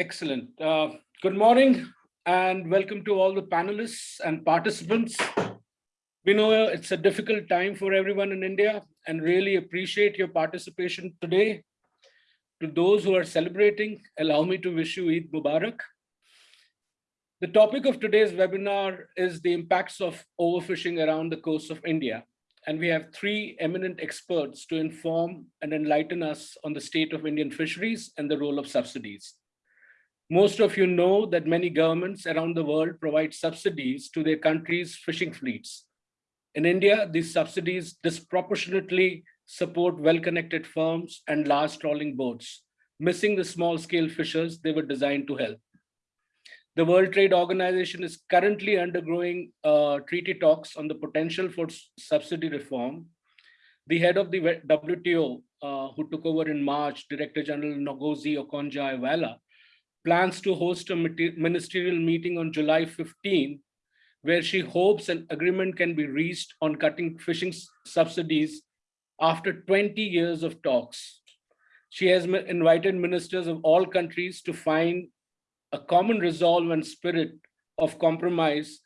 Excellent. Uh, good morning and welcome to all the panelists and participants. We know it's a difficult time for everyone in India and really appreciate your participation today. To those who are celebrating, allow me to wish you Eid Mubarak. The topic of today's webinar is the impacts of overfishing around the coast of India. And we have three eminent experts to inform and enlighten us on the state of Indian fisheries and the role of subsidies. Most of you know that many governments around the world provide subsidies to their country's fishing fleets. In India, these subsidies disproportionately support well-connected firms and large trawling boats, missing the small-scale fishers they were designed to help. The World Trade Organization is currently undergoing uh, treaty talks on the potential for subsidy reform. The head of the WTO, uh, who took over in March, Director General Ngozi Okonjo-Iweala, plans to host a ministerial meeting on July 15, where she hopes an agreement can be reached on cutting fishing subsidies after 20 years of talks. She has invited ministers of all countries to find a common resolve and spirit of compromise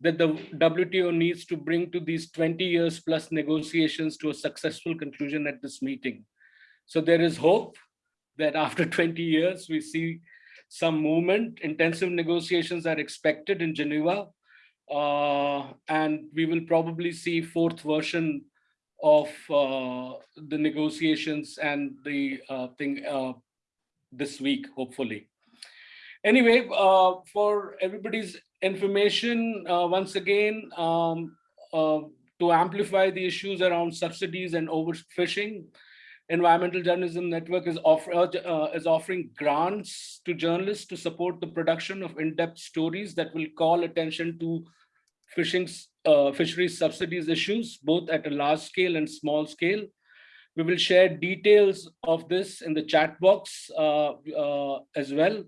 that the WTO needs to bring to these 20 years plus negotiations to a successful conclusion at this meeting. So there is hope that after 20 years, we see some movement. Intensive negotiations are expected in Geneva. Uh, and we will probably see fourth version of uh, the negotiations and the uh, thing uh, this week, hopefully. Anyway, uh, for everybody's information, uh, once again, um, to amplify the issues around subsidies and overfishing, Environmental Journalism Network is, offer, uh, is offering grants to journalists to support the production of in-depth stories that will call attention to fishing, uh, fisheries subsidies issues, both at a large scale and small scale. We will share details of this in the chat box uh, as well.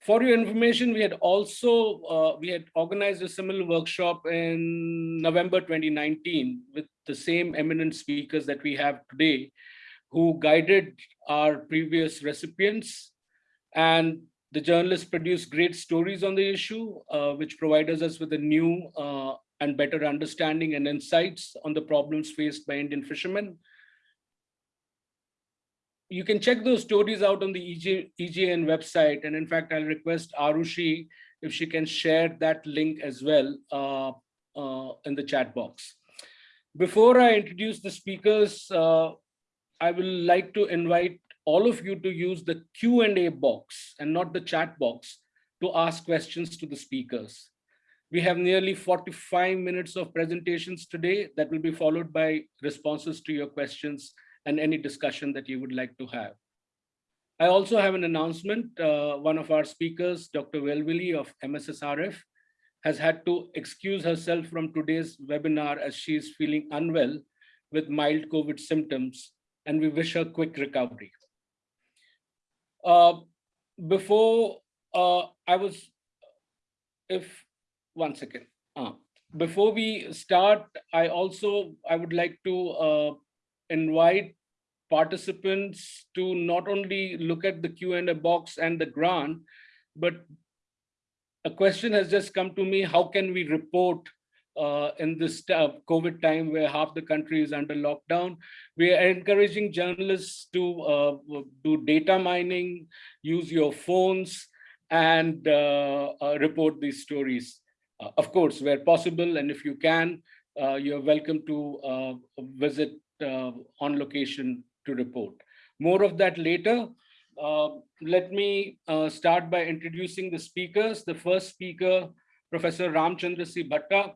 For your information, we had also, uh, we had organized a similar workshop in November 2019 with the same eminent speakers that we have today who guided our previous recipients. And the journalists produced great stories on the issue, uh, which provided us with a new uh, and better understanding and insights on the problems faced by Indian fishermen you can check those stories out on the EG, EJN website. And in fact, I'll request Arushi if she can share that link as well uh, uh, in the chat box. Before I introduce the speakers, uh, I will like to invite all of you to use the Q&A box and not the chat box to ask questions to the speakers. We have nearly 45 minutes of presentations today that will be followed by responses to your questions and any discussion that you would like to have. I also have an announcement. Uh, one of our speakers, Dr. Welwili of MSSRF, has had to excuse herself from today's webinar as she is feeling unwell with mild COVID symptoms, and we wish her quick recovery. Uh, before uh, I was, if, one second. Uh, before we start, I also, I would like to uh, invite participants to not only look at the Q&A box and the grant, but a question has just come to me, how can we report uh, in this COVID time where half the country is under lockdown. We are encouraging journalists to uh, do data mining, use your phones, and uh, uh report these stories. Uh, of course, where possible, and if you can, uh, you're welcome to visit on location to report. More of that later. Uh, let me uh, start by introducing the speakers. The first speaker, Professor Ramchandra. Bhatta.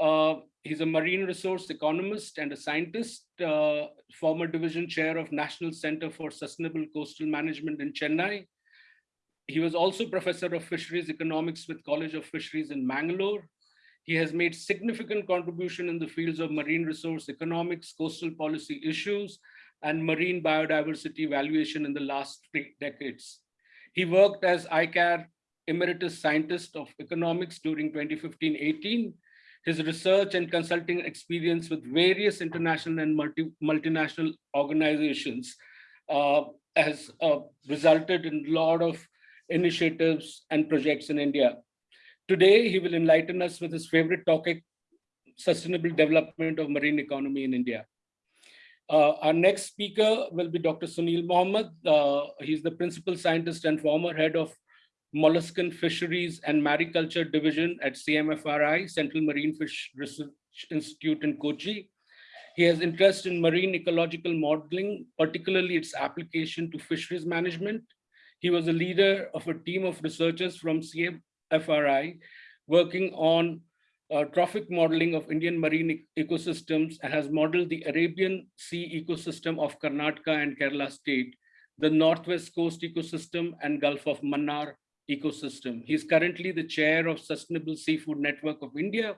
Uh, he's a marine resource economist and a scientist, uh, former division chair of National Center for Sustainable Coastal Management in Chennai. He was also professor of fisheries economics with College of Fisheries in Mangalore. He has made significant contribution in the fields of marine resource economics, coastal policy issues, and marine biodiversity valuation in the last three decades. He worked as ICAR Emeritus Scientist of Economics during 2015-18. His research and consulting experience with various international and multi multinational organizations uh, has uh, resulted in a lot of initiatives, and projects in India. Today, he will enlighten us with his favorite topic, sustainable development of marine economy in India. Uh, our next speaker will be Dr. Sunil Mohamed. Uh, he's the principal scientist and former head of Molluscan Fisheries and Mariculture Division at CMFRI, Central Marine Fish Research Institute in Kochi. He has interest in marine ecological modeling, particularly its application to fisheries management. He was a leader of a team of researchers from CMFRI working on uh, trophic modeling of Indian marine ecosystems and has modeled the Arabian Sea ecosystem of Karnataka and Kerala state, the Northwest Coast ecosystem and Gulf of Mannar ecosystem. He is currently the chair of Sustainable Seafood Network of India.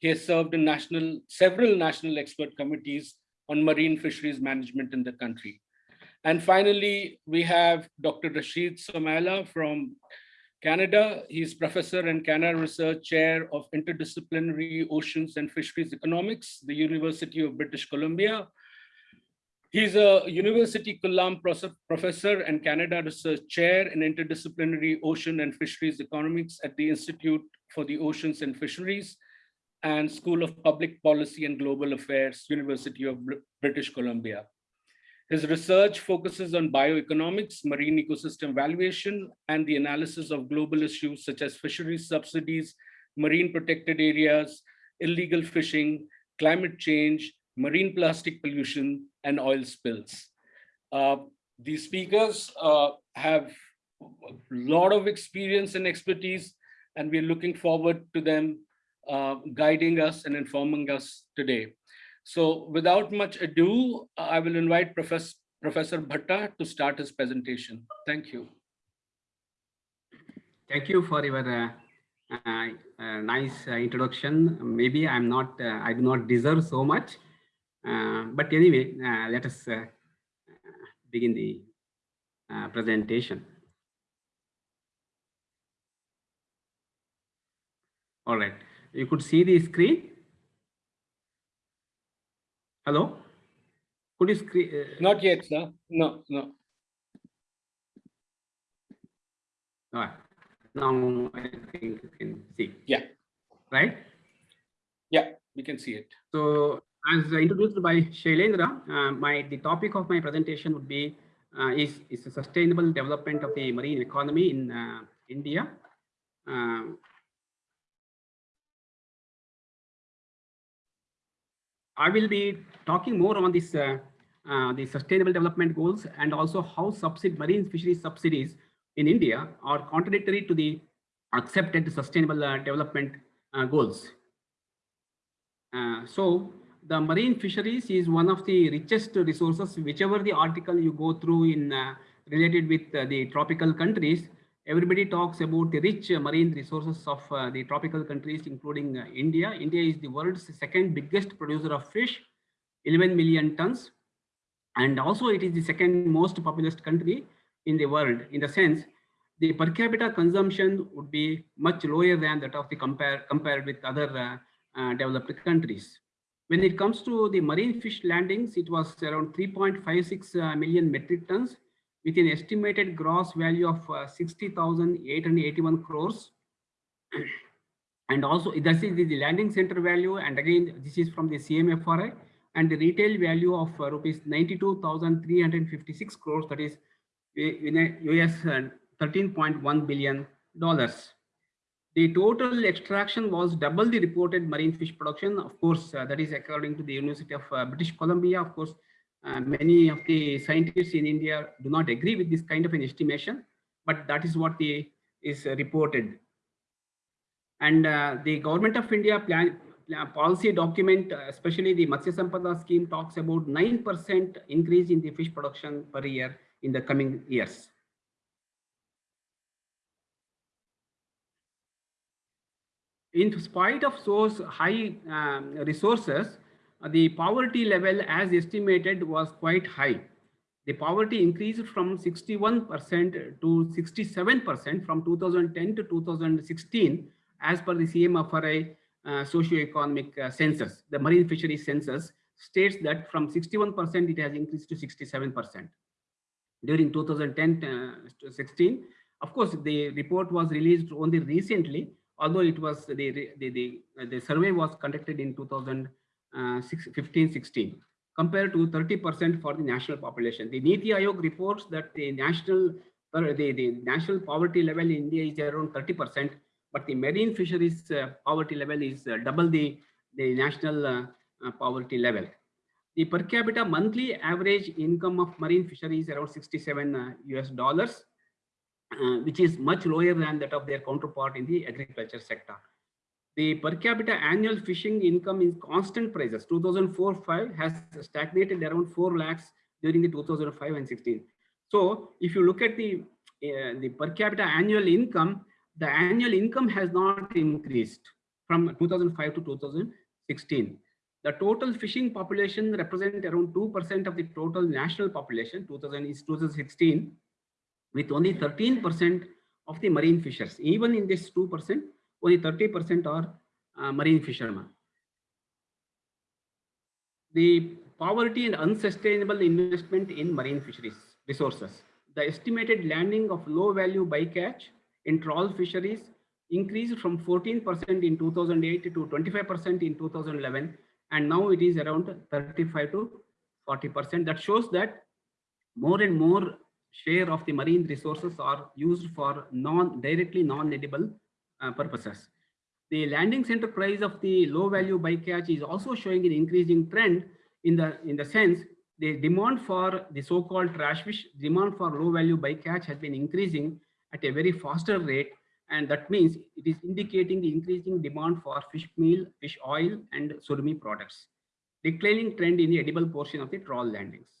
He has served in national, several national expert committees on marine fisheries management in the country. And finally, we have Dr. Rashid Sumaila from Canada. He's professor and Canada Research Chair of Interdisciplinary Oceans and Fisheries Economics, the University of British Columbia. He's a University Killam professor and Canada Research Chair in Interdisciplinary Ocean and Fisheries Economics at the Institute for the Oceans and Fisheries and School of Public Policy and Global Affairs, University of British Columbia. His research focuses on bioeconomics, marine ecosystem valuation, and the analysis of global issues such as fisheries subsidies, marine protected areas, illegal fishing, climate change, marine plastic pollution, and oil spills. Uh, these speakers uh, have a lot of experience and expertise, and we're looking forward to them uh, guiding us and informing us today. So without much ado, I will invite Professor, Professor Bhatta to start his presentation. Thank you. Thank you for your uh, uh, nice uh, introduction. Maybe I'm not, I do not deserve so much. Uh, but anyway, let us begin the presentation. All right, you could see the screen. Hello? Could you screen? Uh, Not yet, sir. No, no. All right. Now I think you can see. Yeah. Right? Yeah, we can see it. So as introduced by Shailendra, uh, my the topic of my presentation would be uh, is, is the sustainable development of the marine economy in uh, India. Uh, I will be talking more on this uh, uh, the sustainable development goals and also how subsidi marine fisheries subsidies in India are contradictory to the accepted sustainable development goals. So the marine fisheries is one of the richest resources, whichever the article you go through in uh, related with the tropical countries, everybody talks about the rich marine resources of uh, the tropical countries, including uh, India. India is the world's second biggest producer of fish, 11 million tons. And also it is the second most populous country in the world in the sense the per capita consumption would be much lower than that of the compare compared with other uh, uh, developed countries. When it comes to the marine fish landings, it was around 3.56 uh, metric tons with an estimated gross value of uh, 60,881 crores. and also this is the landing center value. And again, this is from the CMFRI and the retail value of uh, rupees 92,356 crores. That is in US uh, 13.1 billion dollars. The total extraction was double the reported marine fish production. Of course, uh, that is according to the University of uh, British Columbia. Of course, uh, many of the scientists in India do not agree with this kind of an estimation, but that is what the, is reported. And uh, the government of India plan, plan policy document, uh, especially the Matsya Sampada scheme talks about 9% increase in the fish production per year in the coming years. In spite of those high um, resources, the poverty level as estimated was quite high. The poverty increased from 61% to 67% from 2010 to 2016 as per the CMFRI uh, socio-economic uh, census. The marine fisheries census states that from 61% it has increased to 67%. During 2010 uh, 16, Of course, the report was released only recently, although it was the, the, the, the survey was conducted in 2015-16 compared to 30% for the national population. The NITI Aayog reports that the national the, the national poverty level in India is around 30%, but the marine fisheries uh, poverty level is uh, double the, the national uh, uh poverty level. The per capita monthly average income of marine fisheries around 67 US uh, dollars, uh, which is much lower than that of their counterpart in the agriculture sector. The per capita annual fishing income in constant prices 2004-5 has stagnated around 4 lakhs during the 2005 and 16. So if you look at the, uh, the per capita annual income, the annual income has not increased from 2005 to 2016. The total fishing population represent around 2% of the total national population, 2000 is 2016, with only 13% of the marine fishers. Even in this 2%, only 30% are uh, marine fishermen. The poverty and unsustainable investment in marine fisheries resources. The estimated landing of low value bycatch in trawl fisheries increased from 14% in 2008 to 25% in 2011 and now it is around 35 to 40%. That shows that more and more share of the marine resources are used for non directly non-edible uh, purposes. The landing center price of the low value bycatch is also showing an increasing trend in the in the sense the demand for the so-called trash fish, demand for low value bycatch has been increasing at a very faster rate and that means it is indicating the increasing demand for fish meal, fish oil, and surimi products. Declining trend in the edible portion of the trawl landings.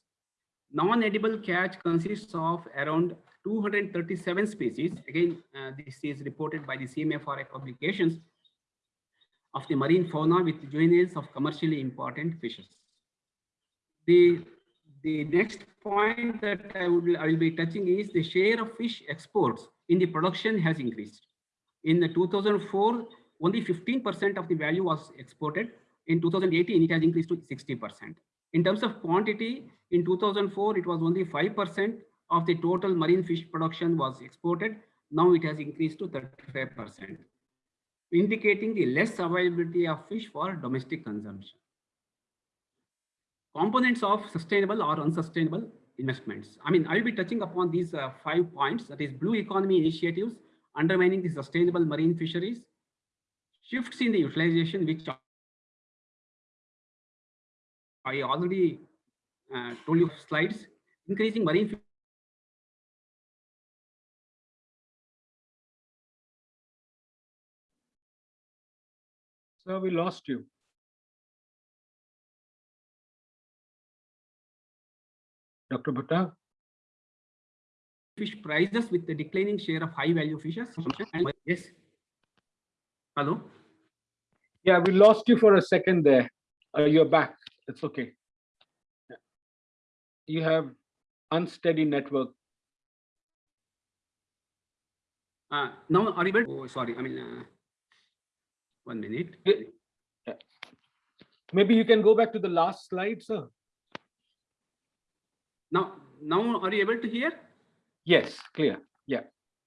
Non-edible catch consists of around 237 species. Again, uh, this is reported by the CMFRI publications of the marine fauna with juveniles of commercially important fishes. The, the next point that I, would, I will be touching is the share of fish exports in the production has increased. In the 2004, only 15% of the value was exported. In 2018, it has increased to 60%. In terms of quantity, in 2004, it was only 5% of the total marine fish production was exported. Now it has increased to 35%, indicating the less availability of fish for domestic consumption. Components of sustainable or unsustainable investments. I mean, I will be touching upon these uh, five points, that is blue economy initiatives, undermining the sustainable marine fisheries, shifts in the utilization, which I already uh, told you slides, increasing marine So we lost you. Dr. Bhatta? Fish prices with the declining share of high value fishes. Yes. Hello? Yeah, we lost you for a second there. Uh, you're back. It's okay. You have unsteady network. Uh, now, are you able? Oh, sorry. I mean, uh, one minute. Yeah. Maybe you can go back to the last slide, sir. Now, now are you able to hear? Yes, clear. Yeah.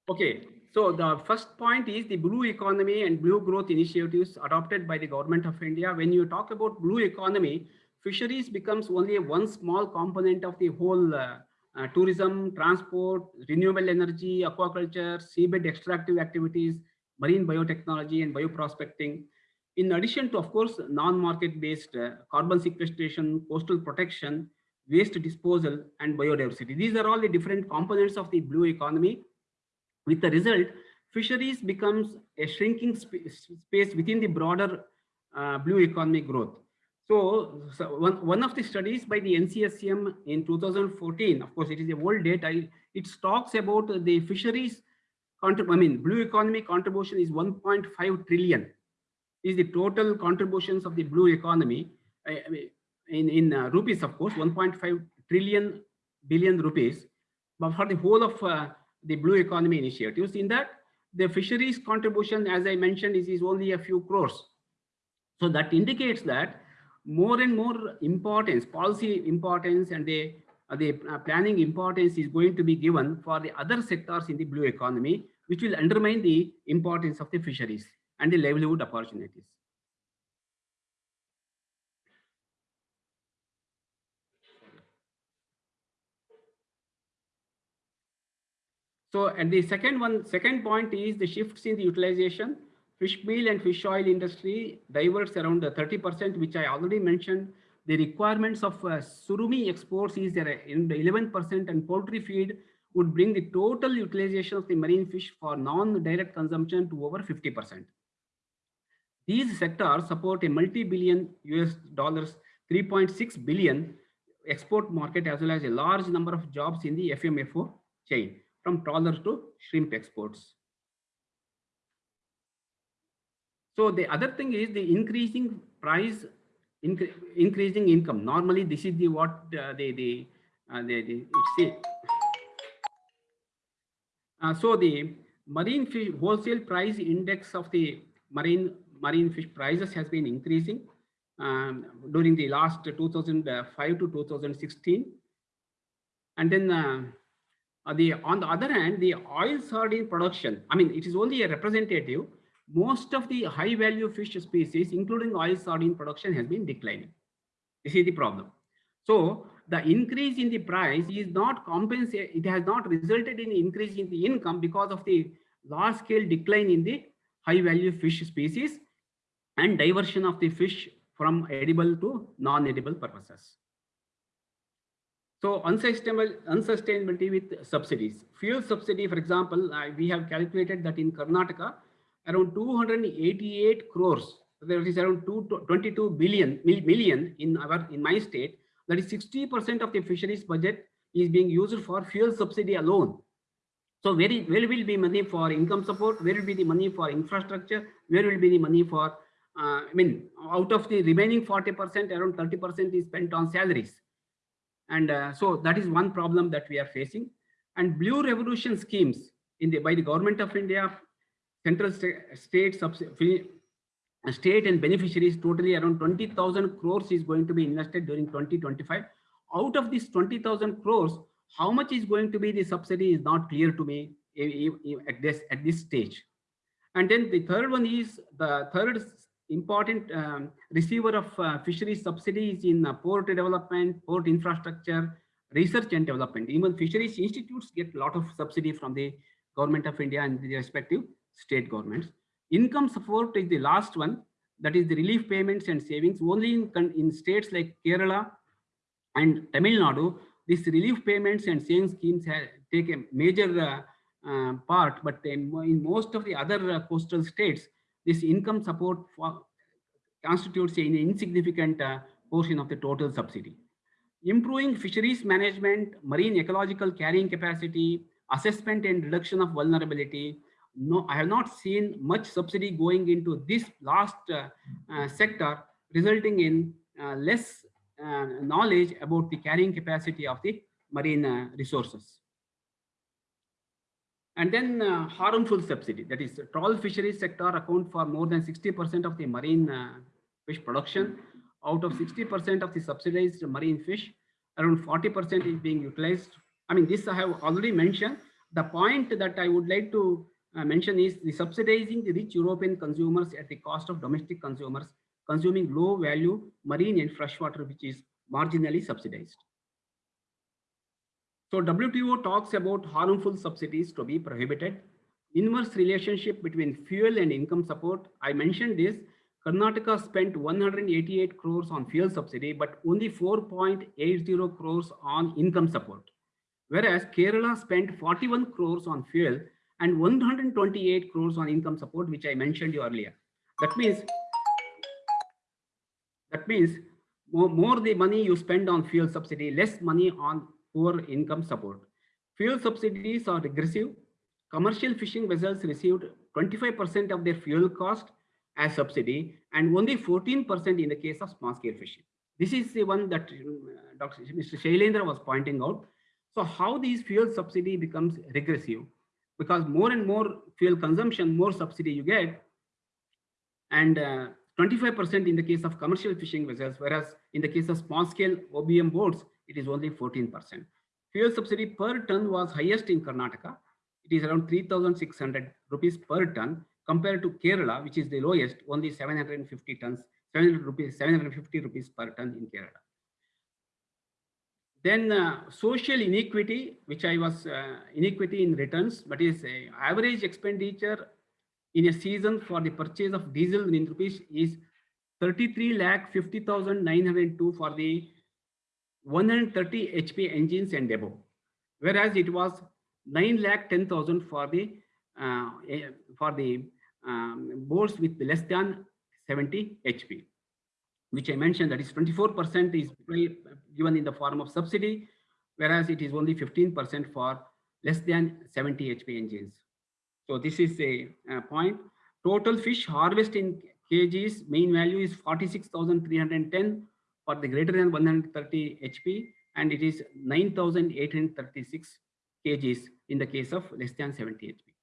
Okay. So the first point is the blue economy and blue growth initiatives adopted by the government of India. When you talk about blue economy, fisheries becomes only one small component of the whole uh, uh, tourism, transport, renewable energy, aquaculture, seabed extractive activities, marine biotechnology and bioprospecting. In addition to, of course, non-market based uh, carbon sequestration, coastal protection, waste disposal, and biodiversity. These are all the different components of the blue economy. With the result, fisheries becomes a shrinking sp space within the broader uh, blue economy growth. So, one, one of the studies by the NCSCM in 2014, of course, it is a old data, it talks about the fisheries, I mean, blue economy contribution is 1.5 trillion is the total contributions of the blue economy. In, in uh, rupees, of course, 1.5 trillion billion rupees, but for the whole of uh, the blue economy initiatives. In that, the fisheries contribution, as I mentioned, is, is only a few crores. So that indicates that more and more importance, policy importance, and the uh, the uh, planning importance is going to be given for the other sectors in the blue economy, which will undermine the importance of the fisheries and the livelihood opportunities. So, and the second one, second point is the shifts in the utilization. Fish meal and fish oil industry diverts around the 30%, which I already mentioned. The requirements of uh, surimi exports is there in the 11% and poultry feed would bring the total utilization of the marine fish for non-direct consumption to over 50%. These sectors support a multi-billion US dollars, 3.6 billion export market as well as a large number of jobs in the FMFO chain from trawlers to shrimp exports. So the other thing is the increasing price, incre increasing income. Normally, this is the what uh, the the uh, the, the uh, so the marine fish wholesale price index of the marine marine fish prices has been increasing um, during the last 2005 to 2016, and then uh, uh, the, on the other hand, the oil sardine production, I mean, it is only a representative. Most of the high value fish species, including oil sardine production has been declining. This is the problem. So the increase in the price is not compensated. It has not resulted in increase in the income because of the large scale decline in the high value fish species and diversion of the fish from edible to non-edible purposes. So unsustainable, unsustainability with subsidies. Fuel subsidy, for example, uh, we have calculated that in Karnataka, around 288 crores, there is around 22 billion million in our in my state. That is 60% of the fisheries budget is being used for fuel subsidy alone. So where, where will be money for income support? Where will be the money for infrastructure? Where will be the money for, uh, I mean, out of the remaining 40%, around 30% is spent on salaries. And uh, so that is one problem that we are facing. And blue revolution schemes in the by the government of India, central sta state, state and beneficiaries totally around 20,000 crores is going to be invested during 2025. Out of this 20,000 crores, how much is going to be the subsidy is not clear to me at this at this stage. And then the third one is the third important um, receiver of uh, fisheries subsidies in uh, port development, port infrastructure, research and development. Even fisheries institutes get a lot of subsidy from the government of India and the respective state governments. Income support is the last one, that is the relief payments and savings. Only in, in states like Kerala and Tamil Nadu, these relief payments and savings schemes have, take a major uh, uh, part, but in, in, most of the other uh, coastal states, this income support constitutes an insignificant uh, portion of the total subsidy. Improving fisheries management, marine ecological carrying capacity, assessment and reduction of vulnerability. No, I have not seen much subsidy going into this last uh, uh, sector, resulting in uh, less knowledge about the carrying capacity of the marine resources. And then uh, harmful subsidy, that is the trawl fisheries sector account for more than 60% of the marine uh, fish production. Out of 60% of the subsidized marine fish, around 40% is being utilized. I mean, this I have already mentioned. The point that I would like to uh, mention is the subsidizing the rich European consumers at the cost of domestic consumers consuming low value marine and freshwater, which is marginally subsidized. So WTO talks about harmful subsidies to be prohibited. Inverse relationship between fuel and income support. I mentioned this. Karnataka spent 188 crores on fuel subsidy, but only 4.80 crores on income support. Whereas Kerala spent 41 crores on fuel and 128 crores on income support, which I mentioned you earlier. That means that means more, more the money you spend on fuel subsidy, less money on poor income support. Fuel subsidies are regressive. Commercial fishing vessels received 25% of their fuel cost as subsidy and only 14% in the case of small scale fishing. This is the one that uh, Dr. Mr. Shailendra was pointing out. So how these fuel subsidy becomes regressive because more and more fuel consumption, more subsidy you get. And 25% uh, in the case of commercial fishing vessels, whereas in the case of small scale OBM boats, it is only 14%. Fuel subsidy per ton was highest in Karnataka. It is around 3,600 rupees per ton compared to Kerala, which is the lowest, only 750 tons, 700 rupees, 750 rupees per ton in Kerala. Then uh, social inequity, which I was uh, inequity in returns, but is average expenditure in a season for the purchase of diesel in rupees is 33 lakh 50,902 for the 130 HP engines and above, whereas it was 9 lakh 10,000 for the uh, eh, for the um, boards with less than 70 HP, which I mentioned that is 24% is given in the form of subsidy, whereas it is only 15% for less than 70 HP engines. So this is a, a point. Total fish harvest in kgs main value is 46,310 for the greater than 130 HP and it is 9,836 kgs in the case of less than 70 HP.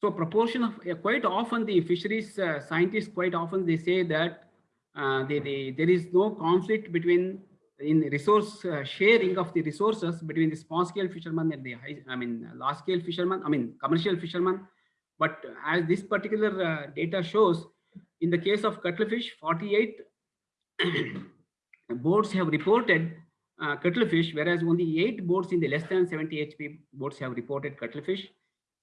So proportion of uh, quite often the fisheries uh, scientists quite often they say that uh, they, they, there is no conflict between in resource uh, sharing of the resources between the small scale fishermen and the high, I mean large scale fishermen, I mean commercial fishermen. But as this particular uh, data shows, in the case of cuttlefish, 48 boats have reported uh, cuttlefish, whereas only eight boats in the less than 70 HP boats have reported cuttlefish.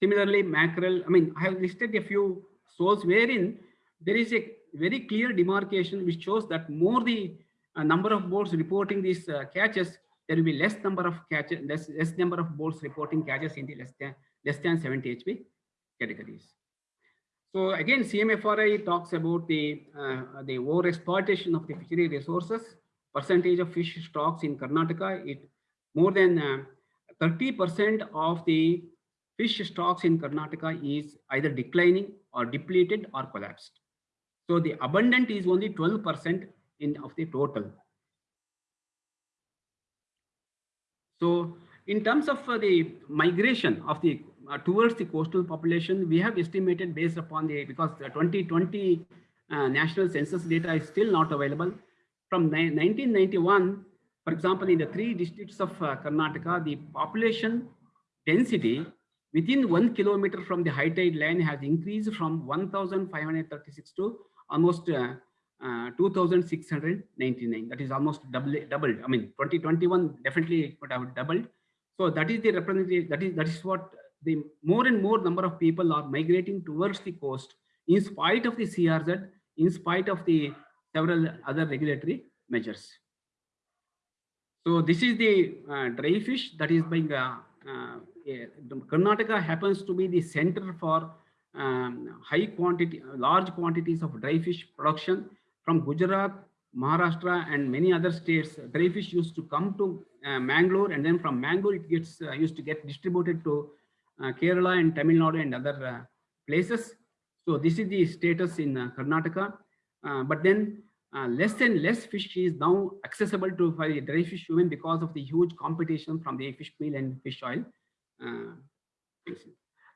Similarly, mackerel, I mean, I have listed a few sources wherein there is a very clear demarcation which shows that more the uh, number of boats reporting these uh, catches, there will be less number of catches, less, less number of boats reporting catches in the less than less than 70 HP categories. So again, CMFRI talks about the uh, the over exploitation of the fishery resources. Percentage of fish stocks in Karnataka, it more than 30% uh, of the fish stocks in Karnataka is either declining or depleted or collapsed. So the abundant is only 12% in of the total. So in terms of uh, the migration of the uh, towards the coastal population, we have estimated based upon the, because the 2020 uh, national census data is still not available. From 1991, for example, in the three districts of uh, Karnataka, the population density within one kilometer from the high tide line has increased from 1,536 to almost uh, uh, 2,699. That is almost double, doubled. I mean, 2021 definitely would have doubled. So that is the representative. That is that is what the more and more number of people are migrating towards the coast in spite of the CRZ, in spite of the several other regulatory measures. So this is the uh, dry fish that is being, uh, uh, Karnataka happens to be the center for um, high quantity, large quantities of dry fish production from Gujarat, Maharashtra and many other states. Dry fish used to come to uh, Mangalore and then from Mangalore it gets uh, used to get distributed to uh, Kerala and Tamil Nadu and other uh, places. So this is the status in uh, Karnataka. but then less and less fish is now accessible to for the dry fish human because of the huge competition from the fish meal and fish oil.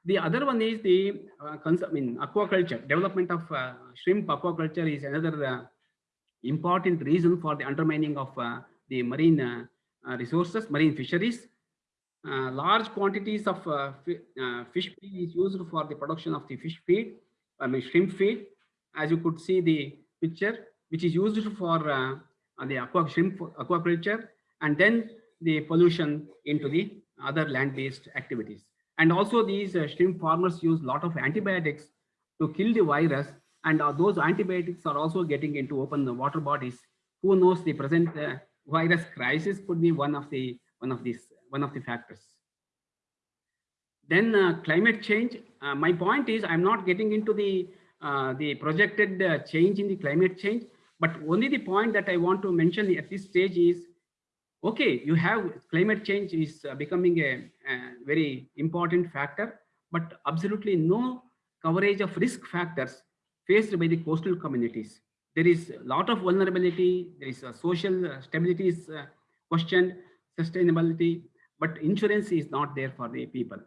The other one is the uh, I mean, aquaculture. Development of uh, shrimp aquaculture is another uh, important reason for the undermining of the marine resources, marine fisheries. Uh, large quantities of uh, uh, fish feed is used for the production of the fish feed, I mean shrimp feed. As you could see the picture, which is used for the aqua shrimp aquaculture, and then the pollution into the other land-based activities. And also these uh, shrimp farmers use a lot of antibiotics to kill the virus. And uh, those antibiotics are also getting into open water bodies. Who knows the present uh, virus crisis could be one of the one of these one of the factors. Then uh, climate change. Uh, my point is I'm not getting into the uh, the projected change in the climate change, but only the point that I want to mention at this stage is, okay, you have climate change is uh, becoming a, a very important factor, but absolutely no coverage of risk factors faced by the coastal communities. There is a lot of vulnerability, there is a social stability is uh, questioned, sustainability, but insurance is not there for the people.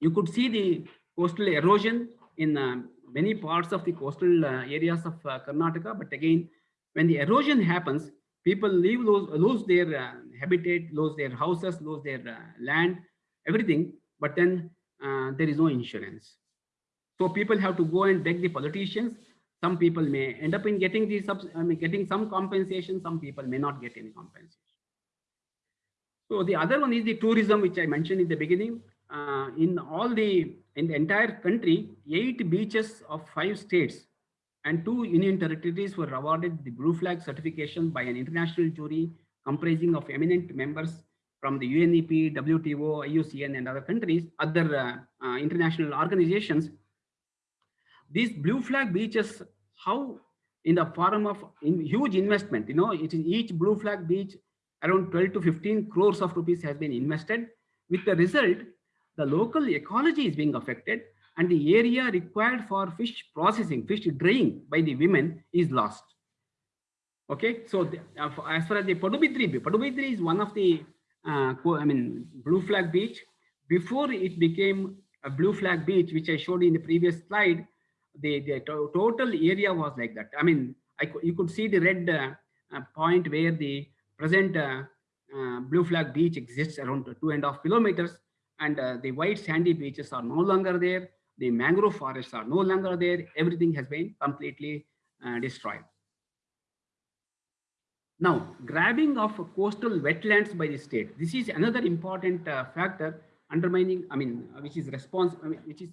You could see the coastal erosion in uh, many parts of the coastal uh, areas of uh, Karnataka, but again, when the erosion happens, people leave, lose, lose their uh, habitat, lose their houses, lose their uh, land, everything, but then uh, there is no insurance. So people have to go and beg the politicians. Some people may end up in getting I mean, getting some compensation. Some people may not get any compensation. So the other one is the tourism, which I mentioned in the beginning. Uh, in all the in the entire country, eight beaches of five states and two union territories were awarded the blue flag certification by an international jury comprising of eminent members from the UNEP, WTO, IUCN, and other countries, other uh, uh, international organizations. These blue flag beaches, how in the form of in huge investment, you know, it is each blue flag beach around 12 to 15 crores of rupees has been invested. With the result, the local ecology is being affected and the area required for fish processing, fish drying by the women is lost. Okay, so the, uh, as far as the Padubidri, Padubidri is one of the, uh, I mean, blue flag beach. Before it became a blue flag beach, which I showed in the previous slide, the, the to total area was like that. I mean, I, you could see the red uh, uh point where the present uh, uh, blue flag beach exists around two and a half kilometers and uh, the white sandy beaches are no longer there. The mangrove forests are no longer there. Everything has been completely uh, destroyed. Now, grabbing of coastal wetlands by the state. This is another important uh, factor undermining, I mean, uh, which is response, I mean, which is,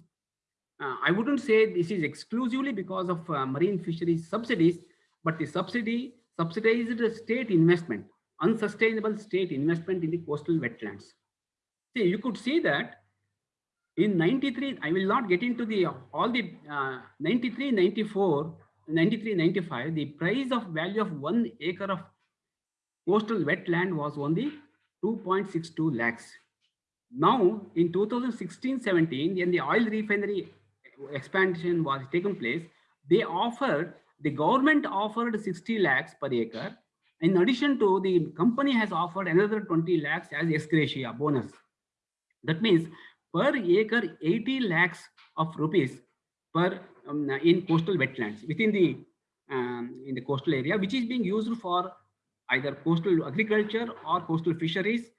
uh, I wouldn't say this is exclusively because of uh, marine fisheries subsidies, but the subsidy subsidized state investment, unsustainable state investment in the coastal wetlands. See, you could see that in 93, I will not get into the all the uh, 93, 94, 93, 95, the price of value of one acre of coastal wetland was only 2.62 lakhs. Now, in 2016-17, when the oil refinery expansion was taken place, they offered, the government offered 60 lakhs per acre. In addition to, the company has offered another 20 lakhs as ex bonus. That means per acre 80 lakhs of rupees per um, in coastal wetlands within the um, in the coastal area, which is being used for either coastal agriculture or coastal fisheries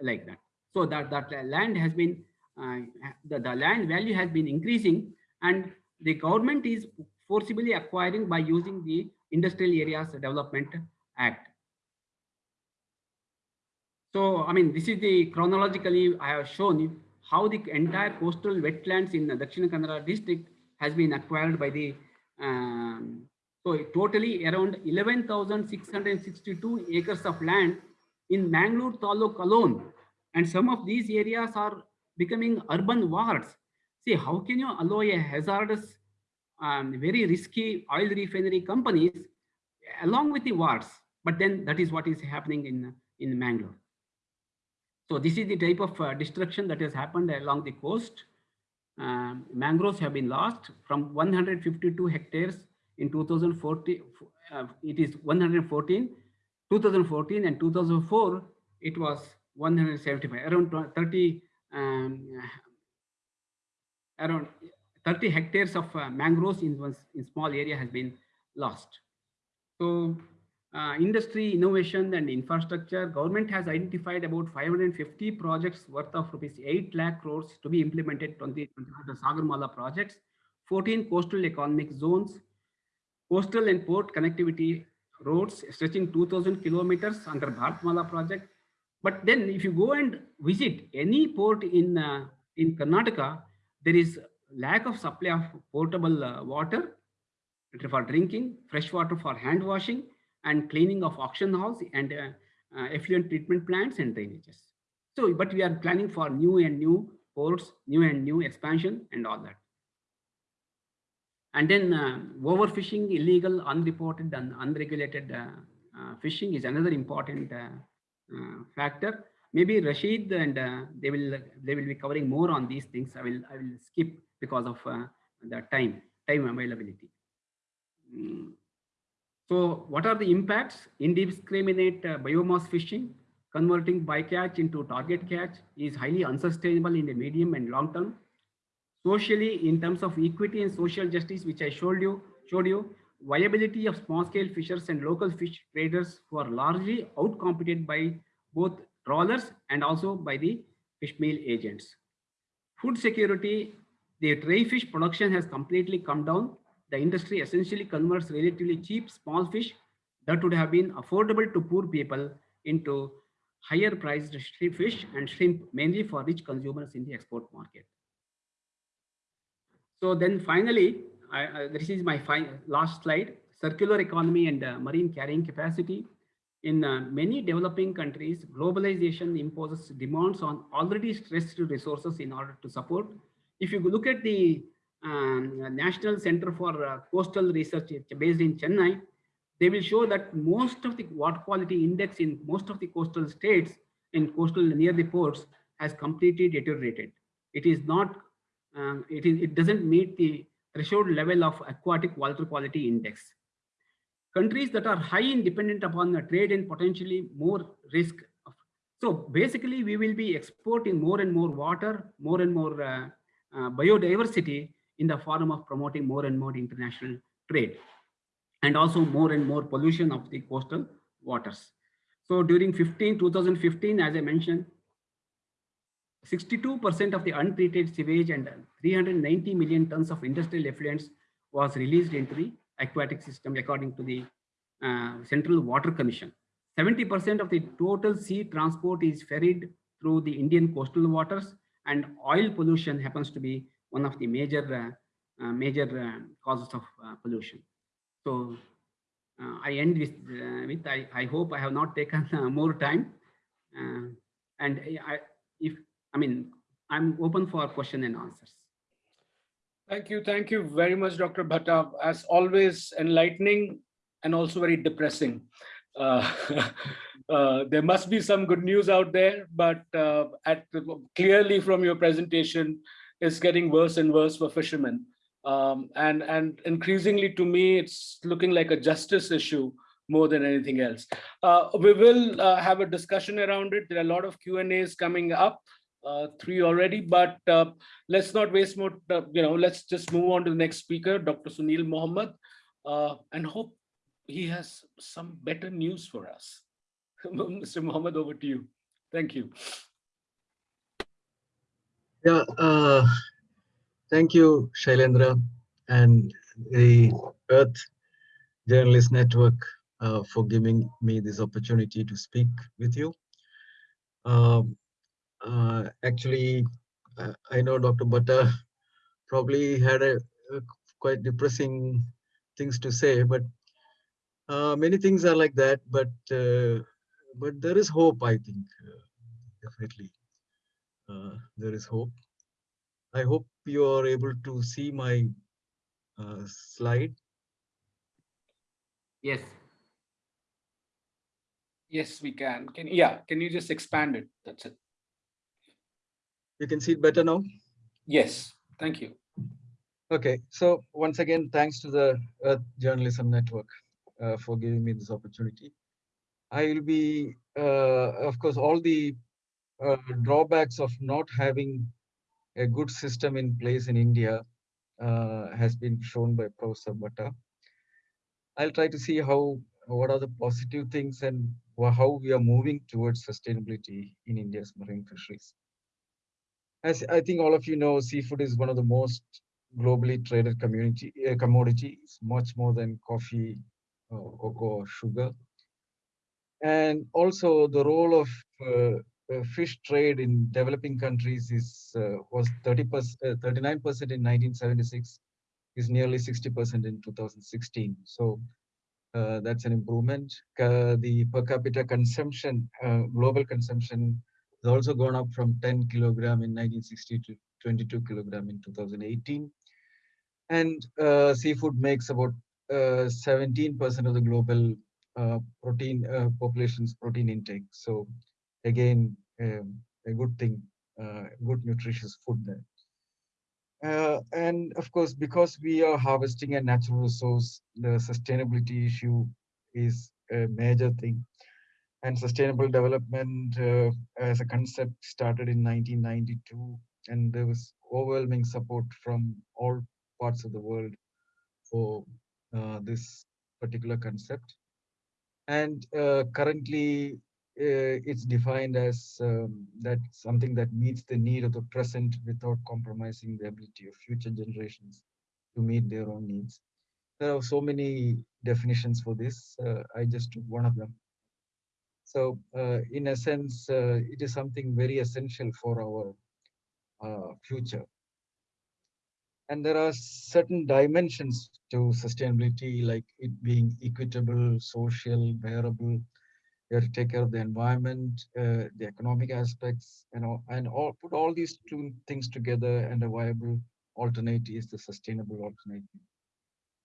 like that. So that that land has been uh, the, the land value has been increasing and the government is forcibly acquiring by using the Industrial Areas Development Act. So, I mean, this is the chronologically I have shown you how the entire coastal wetlands in the Dakshina Kannada district has been acquired by the, um, so totally around 11,662 acres of land in Mangalore Taluk alone. And some of these areas are becoming urban wards. See, how can you allow a hazardous, um, very risky oil refinery companies along with the wards? But then that is what is happening in, in Mangalore. So this is the type of uh, destruction that has happened along the coast. Um, mangroves have been lost from 152 hectares in 2014. Uh, it is 114, 2014 and 2004, it was 175, around 30, um, around 30 hectares of uh, mangroves in one in small area has been lost. So uh, industry, innovation and infrastructure, government has identified about 550 projects worth of rupees 8 lakh crores to be implemented on the, the Sagarmala projects, 14 coastal economic zones, coastal and port connectivity roads stretching 2000 kilometers under Bharatmala project. But then if you go and visit any port in, uh, in Karnataka, there is lack of supply of potable uh, water for drinking, fresh water for hand washing, and cleaning of auction house and uh, uh, effluent treatment plants and drainages. So, but we are planning for new and new ports, new and new expansion and all that. And then uh, overfishing, illegal, unreported and unregulated uh, uh, fishing is another important uh, factor. Maybe Rashid and they will they will be covering more on these things. I will I will skip because of the time time availability. Mm. So what are the impacts? Indiscriminate uh, biomass fishing, converting bycatch into target catch is highly unsustainable in the medium and long term. Socially, in terms of equity and social justice, which I showed you, showed you, viability of small-scale fishers and local fish traders who are largely outcompeted by both trawlers and also by the fish meal agents. Food security, the dry fish production has completely come down. The industry essentially converts relatively cheap small fish that would have been affordable to poor people into higher priced fish and shrimp, mainly for rich consumers in the export market. So then finally, I, uh, this is my last slide, circular economy and uh, marine carrying capacity. In uh, many developing countries, globalization imposes demands on already stressed resources in order to support. If you look at the National Center for uh, Coastal Research based in Chennai, they will show that most of the water quality index in most of the coastal states in coastal near the ports has completely deteriorated. It is not, um, it, is, it doesn't meet the threshold level of aquatic water quality index. Countries that are high in dependent upon the trade and potentially more risk. Of, so basically we will be exporting more and more water, more and more uh, uh, biodiversity in the form of promoting more and more international trade and also more and more pollution of the coastal waters. So during 15, 2015, as I mentioned, 62% of the untreated sewage and 390 million tons of industrial effluents was released into the aquatic system according to the uh, Central Water Commission. 70% of the total sea transport is ferried through the Indian coastal waters and oil pollution happens to be one of the major uh, uh, major uh, causes of pollution. So I end with, with I, I hope I have not taken more time and I, if I mean, I'm open for question and answers. Thank you. Thank you very much, Dr. Bhatta. As always, enlightening and also very depressing. Uh, uh, there must be some good news out there, but uh, at clearly from your presentation, it's getting worse and worse for fishermen. Um, and, and increasingly to me, it's looking like a justice issue more than anything else. Uh, we will uh, have a discussion around it. There are a lot of Q&As coming up uh, three already, but uh, let's not waste more, uh, you know, let's just move on to the next speaker, Dr. Sunil Mohamed, uh, and hope he has some better news for us. Mr. Mohamed, over to you. Thank you. Yeah, uh, thank you, Shailendra and the Earth Journalist Network uh, for giving me this opportunity to speak with you. Um, uh, actually, I know Dr. Bhatta probably had a, a, quite depressing things to say, but uh, many things are like that. But uh, but there is hope, I think, uh, definitely. Uh, there is hope. I hope you are able to see my slide. Yes. Yes, we can. Can yeah? Can you just expand it? That's it. You can see it better now? Yes, thank you. Okay, so once again, thanks to the Earth Journalism Network uh, for giving me this opportunity. I will be, uh, of course, all the uh, drawbacks of not having a good system in place in India uh, has been shown by Professor Bhatta. I'll try to see how what are the positive things and how we are moving towards sustainability in India's marine fisheries as I think all of you know, seafood is one of the most globally traded community uh, commodities, much more than coffee, uh, cocoa, or sugar. And also the role of uh fish trade in developing countries is uh, was 30 percent, 39 percent in 1976, is nearly 60 percent in 2016. So uh, that's an improvement. the per capita consumption, global consumption has also gone up from 10 kilogram in 1960 to 22 kilogram in 2018. And uh, seafood makes about 17% uh, of the global uh, protein uh, population's protein intake. So again, um, a good thing, uh, good nutritious food there. Uh, and of course, because we are harvesting a natural resource, the sustainability issue is a major thing and sustainable development uh, as a concept started in 1992 and there was overwhelming support from all parts of the world for uh, this particular concept. And uh, currently, it's defined as um, that something that meets the need of the present without compromising the ability of future generations to meet their own needs. There are so many definitions for this. Uh, I just took one of them. So uh, in a sense, uh, it is something very essential for our uh, future. And there are certain dimensions to sustainability, like it being equitable, social, bearable. You have to take care of the environment, uh, the economic aspects, you know, and all put all these two things together and a viable alternative is the sustainable alternative.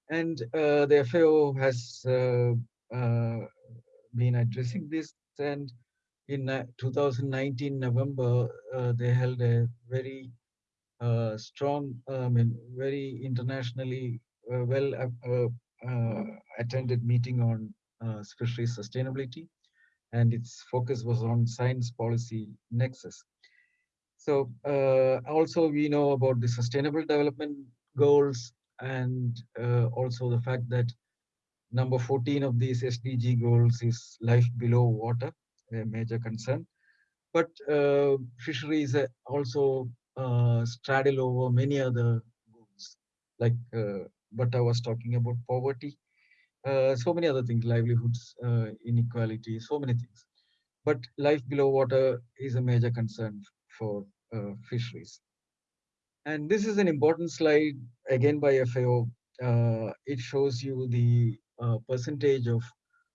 And uh, the FAO has uh, uh, been addressing this and in uh, 2019 November, uh, they held a very uh, strong, I mean, very internationally well attended meeting on fisheries sustainability. And its focus was on science policy nexus. So also we know about the sustainable development goals and also the fact that number 14 of these SDG goals is life below water, a major concern. But uh, fisheries also uh, straddle over many other goals, like uh, I was talking about poverty, uh, so many other things, livelihoods, uh, inequality, so many things. But life below water is a major concern for uh, fisheries. And this is an important slide, again by FAO. it shows you the uh, percentage of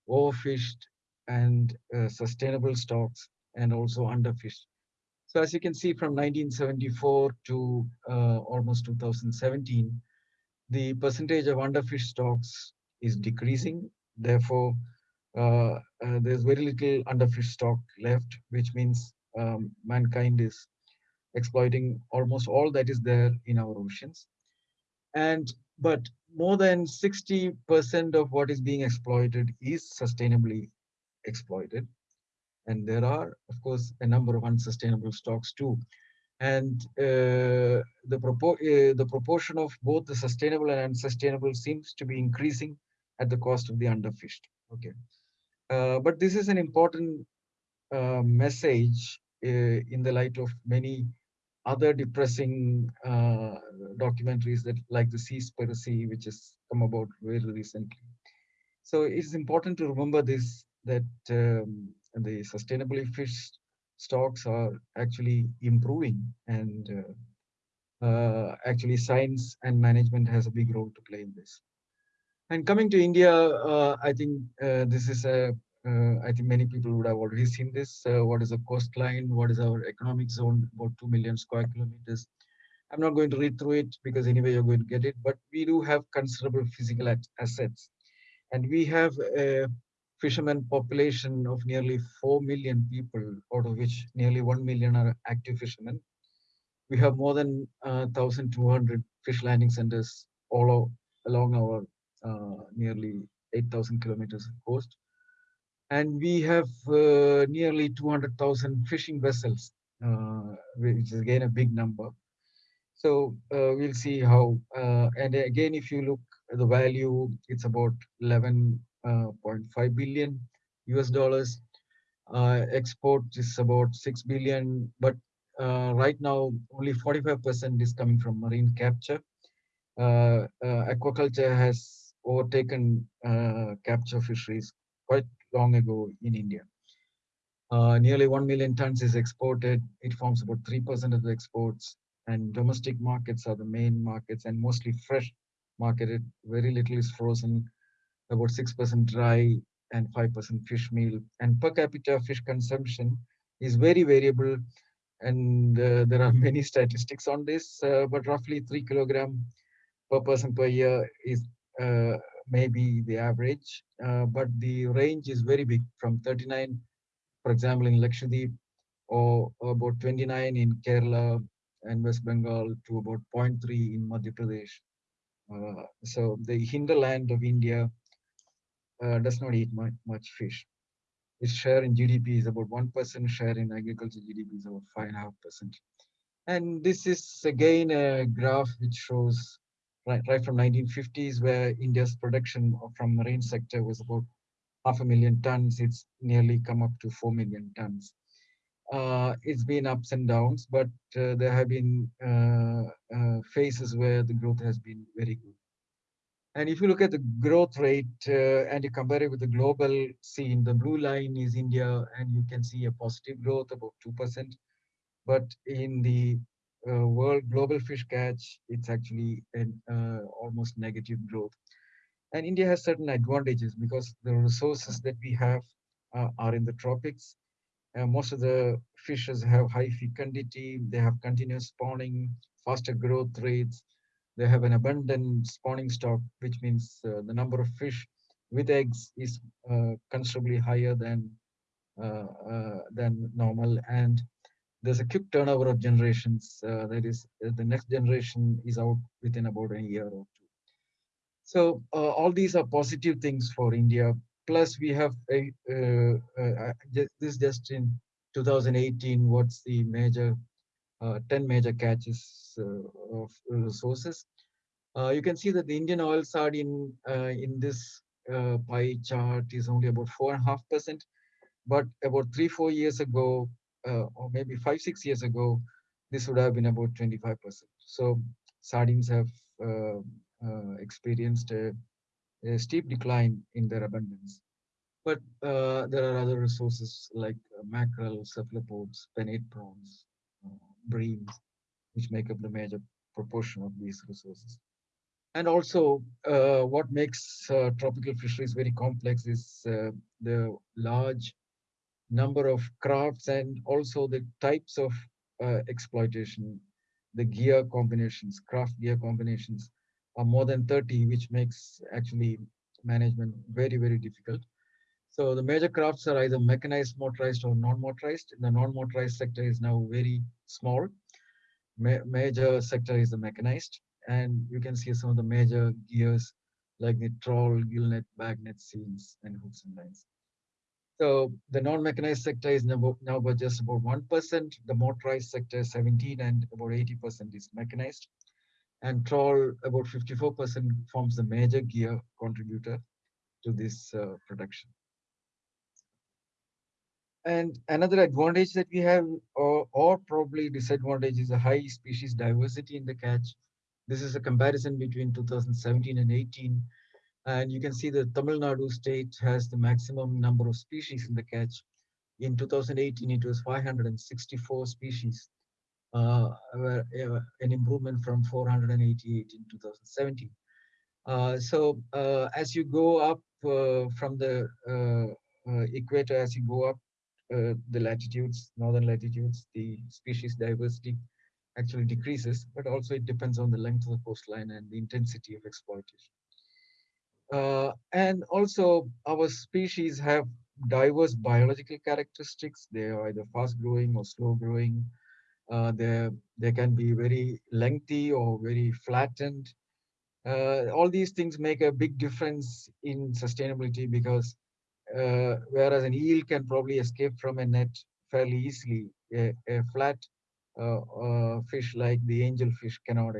overfished and uh, sustainable stocks and also underfished. So as you can see from 1974 to uh, almost 2017, the percentage of underfished stocks is decreasing. Therefore, uh, uh, there's very little underfish stock left, which means um, mankind is exploiting almost all that is there in our oceans. And but more than 60% of what is being exploited is sustainably exploited. And there are, of course, a number of unsustainable stocks too. And uh, the, propo uh, the proportion of both the sustainable and unsustainable seems to be increasing at the cost of the underfished. Okay. Uh, but this is an important uh, message uh, in the light of many other depressing uh, documentaries that like the Seaspiracy, which has come about very recently. So it's important to remember this, that um, the sustainably fished stocks are actually improving and uh, uh, actually science and management has a big role to play in this. And coming to India, uh, I think uh, this is a uh, I think many people would have already seen this. Uh, what is the coastline? What is our economic zone? About 2 million square kilometers. I'm not going to read through it because anyway you're going to get it, but we do have considerable physical assets. And we have a fisherman population of nearly 4 million people, out of which nearly 1 million are active fishermen. We have more than uh, 1,200 fish landing centers all along our uh, nearly 8,000 kilometers of coast and we have uh, nearly 200,000 fishing vessels, uh, which is again a big number. So uh, we'll see how, uh, and again, if you look at the value, it's about 11.5 uh, billion US dollars. Uh, export is about 6 billion, but right now only 45% is coming from marine capture. aquaculture has overtaken capture fisheries quite long ago in India. Uh, nearly 1 million tons is exported. It forms about 3% of the exports and domestic markets are the main markets and mostly fresh marketed. Very little is frozen, about 6% dry and 5% fish meal. And per capita fish consumption is very variable and uh, there are many statistics on this, uh, but roughly 3 kilogram per person per year is uh, maybe the average, uh, but the range is very big from 39, for example, in Lakshadweep, or, about 29 in Kerala and West Bengal to about 0.3 in Madhya Pradesh. Uh, so the hinterland of India uh, does not eat much, much fish. Its share in GDP is about 1%, share in agriculture GDP is about 5.5%. And this is again a graph which shows right, right from 1950s, where India's production from marine sector was about half a million tons. It's nearly come up to 4 million tons. Uh, it's been ups and downs, but uh, there have been uh, uh phases where the growth has been very good. And if you look at the growth rate uh, and you compare it with the global scene, the blue line is India, and you can see a positive growth about 2%. But in the uh, world global fish catch, it's actually an uh, almost negative growth. And India has certain advantages because the resources that we have uh, are in the tropics. most of the fishes have high fecundity, they have continuous spawning, faster growth rates, they have an abundant spawning stock, which means uh, the number of fish with eggs is uh, considerably higher than uh, uh than normal. And there's a quick turnover of generations. Uh, that is, uh, the next generation is out within about a year or two. So all these are positive things for India. Plus, we have a this just in 2018. What's the major uh, 10 major catches uh, of resources. Uh, you can see that the Indian oil sardine in this pie chart is only about four and a half percent, but about three, four years ago, or maybe five, six years ago, this would have been about 25%. So sardines have uh, uh, experienced a, a, steep decline in their abundance. But uh, there are other resources like mackerel, cephalopods, penaeid prawns, breams, which make up the major proportion of these resources. And also, uh, what makes uh, tropical fisheries very complex is uh, the large number of crafts and also the types of uh, exploitation, the gear combinations, craft gear combinations are more than 30, which makes actually management very, very difficult. So the major crafts are either mechanized, motorized, or non-motorized. The non-motorized sector is now very small. Ma major sector is the mechanized, and you can see some of the major gears like the trawl, gillnet, bagnet, seals, and hooks and lines. So the non-mechanized sector is now, now about just about 1%. The motorized sector is 17 and about 80% is mechanized. And trawl, about 54% forms the major gear contributor to this uh, production. And another advantage that we have, or, or probably disadvantage, is a high species diversity in the catch. This is a comparison between 2017 and 18. And you can see that Tamil Nadu state has the maximum number of species in the catch. In 2018, it was 564 species, uh, uh, an improvement from 488 in 2017. Uh, so uh, as you go up uh, from the uh, equator, as you go up the latitudes, northern latitudes, the species diversity actually decreases, but also it depends on the length of the coastline and the intensity of exploitation. Uh, and also our species have diverse biological characteristics. They are either fast growing or slow growing. Uh, they can be very lengthy or very flattened. Uh, all these things make a big difference in sustainability because uh, whereas an eel can probably escape from a net fairly easily. A, a flat uh, uh, fish like the angelfish cannot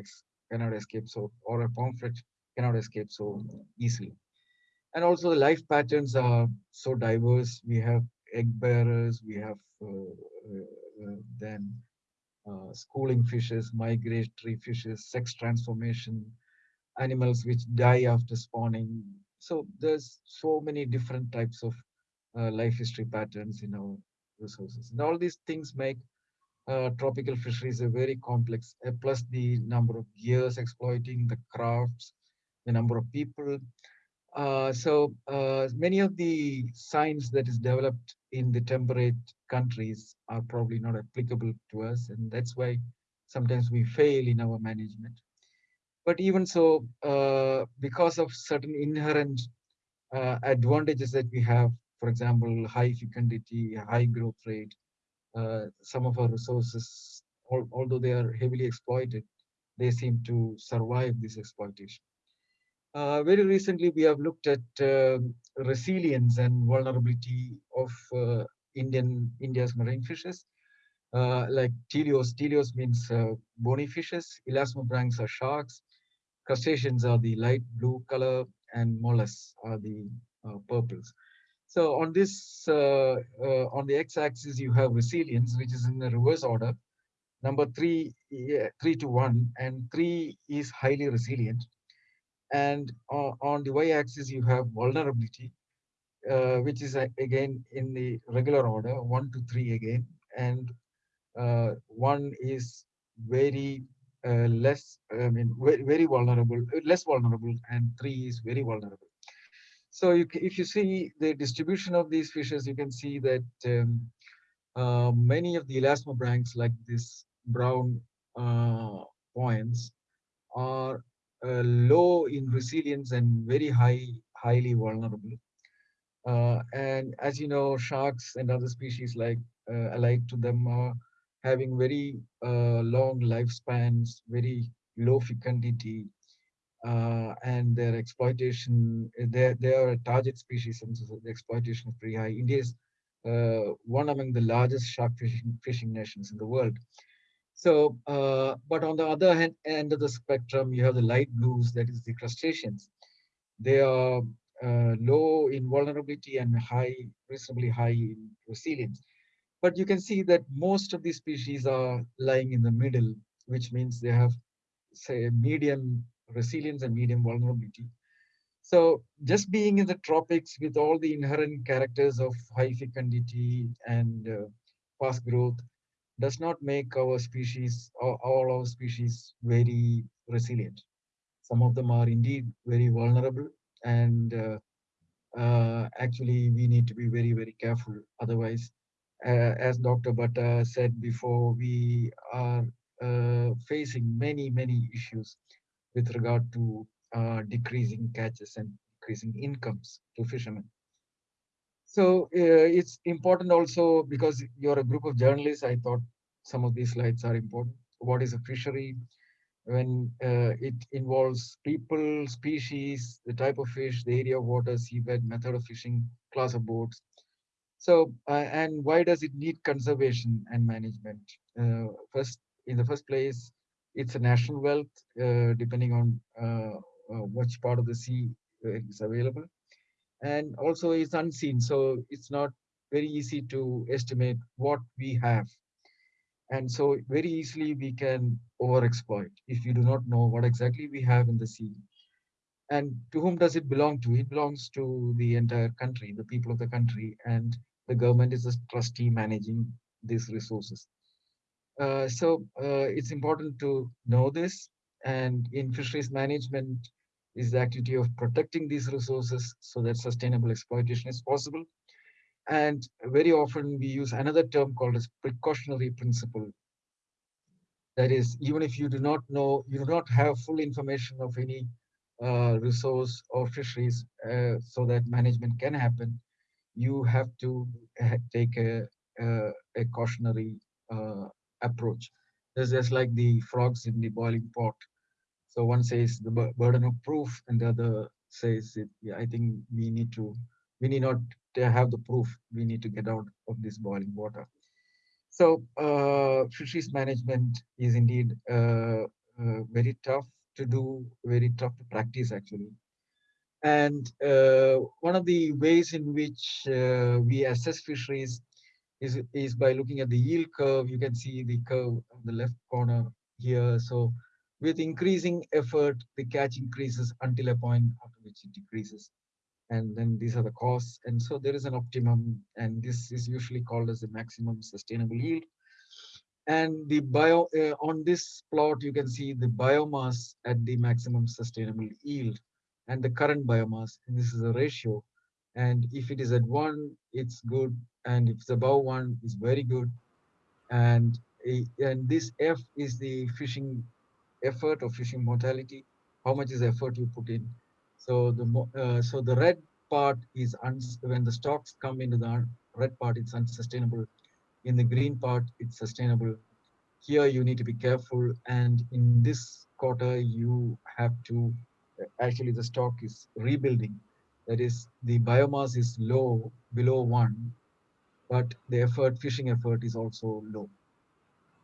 cannot escape so, or a pomfret cannot escape so easily. And also the life patterns are so diverse. We have egg bearers, we have uh, uh, uh, then schooling fishes, migratory fishes, sex transformation, animals which die after spawning, so there's so many different types of uh, life history patterns in our resources. And all these things make uh, tropical fisheries a very complex, uh, plus the number of gears exploiting, the crafts, the number of people. Uh, so uh, many of the science that is developed in the temperate countries are probably not applicable to us. And that's why sometimes we fail in our management. But even so, uh, because of certain inherent uh, advantages that we have, for example, high fecundity, high growth rate, uh, some of our resources, al although they are heavily exploited, they seem to survive this exploitation. Uh, very recently, we have looked at uh, resilience and vulnerability of uh, Indian India's marine fishes. like teleos, teleos means bony fishes, elasmobranchs are sharks, crustaceans are the light blue color and mollusks are the uh, purples. So on this, uh, uh, on the x-axis, you have resilience, which is in the reverse order. Number three, yeah, three to one, and three is highly resilient. And on the y-axis, you have vulnerability, uh, which is uh, again in the regular order, one to three again. And uh, one is very uh, less, I mean, very, vulnerable, less vulnerable, and three is very vulnerable. So you, if you see the distribution of these fishes, you can see that um, uh, many of the elasmobranchs, like this brown uh, points, are uh, low in resilience and very high, highly vulnerable. Uh, and as you know, sharks and other species like uh, alike to them are having very uh, long lifespans, very low fecundity, uh, and their exploitation, they, they are a target species and so the exploitation is pretty high. India is uh, one among the largest shark fishing, fishing nations in the world. So, uh, but on the other hand, end of the spectrum, you have the light blues, that is the crustaceans. They are uh, low in vulnerability and high, reasonably high in resilience. But you can see that most of these species are lying in the middle, which means they have, say, medium resilience and medium vulnerability. So just being in the tropics with all the inherent characters of high fecundity and uh, fast growth does not make our species, all, our species very resilient. Some of them are indeed very vulnerable and uh, uh, actually we need to be very, very careful. Otherwise, uh, as Dr. Bhatta said before, we are uh, facing many, many issues with regard to uh, decreasing catches and increasing incomes to fishermen. So uh, it's important also because you're a group of journalists, I thought some of these slides are important. What is a fishery? When uh, it involves people, species, the type of fish, the area of water, seabed, method of fishing, class of boats. So, uh, and why does it need conservation and management? Uh, first, in the first place, it's a national wealth, uh, depending on uh, uh, which part of the sea is available. And also it's unseen, so it's not very easy to estimate what we have. And so very easily we can overexploit if you do not know what exactly we have in the sea. And to whom does it belong to? It belongs to the entire country, the people of the country, and the government is a trustee managing these resources. Uh, so uh, it's important to know this. And in fisheries management is the activity of protecting these resources so that sustainable exploitation is possible. And very often we use another term called as precautionary principle. That is, even if you do not know, you do not have full information of any uh, resource or fisheries uh, so that management can happen, you have to take a, a, a cautionary uh, approach. It's just like the frogs in the boiling pot. So one says the burden of proof, and the other says, it, I think we need to, we need not to have the proof. We need to get out of this boiling water. So uh, fisheries management is indeed uh, uh, very tough to do, very tough to practice actually. And uh, one of the ways in which uh, we assess fisheries is, is by looking at the yield curve. You can see the curve on the left corner here. So with increasing effort, the catch increases until a point after which it decreases. And then these are the costs. And so there is an optimum, and this is usually called as the maximum sustainable yield. And the bio uh, on this plot, you can see the biomass at the maximum sustainable yield and the current biomass. And this is a ratio. And if it is at one, it's good and if it's above one is very good and and this f is the fishing effort or fishing mortality how much is effort you put in so the uh, so the red part is when the stocks come into the red part it's unsustainable in the green part it's sustainable here you need to be careful and in this quarter you have to actually the stock is rebuilding that is the biomass is low below one but the effort, fishing effort is also low.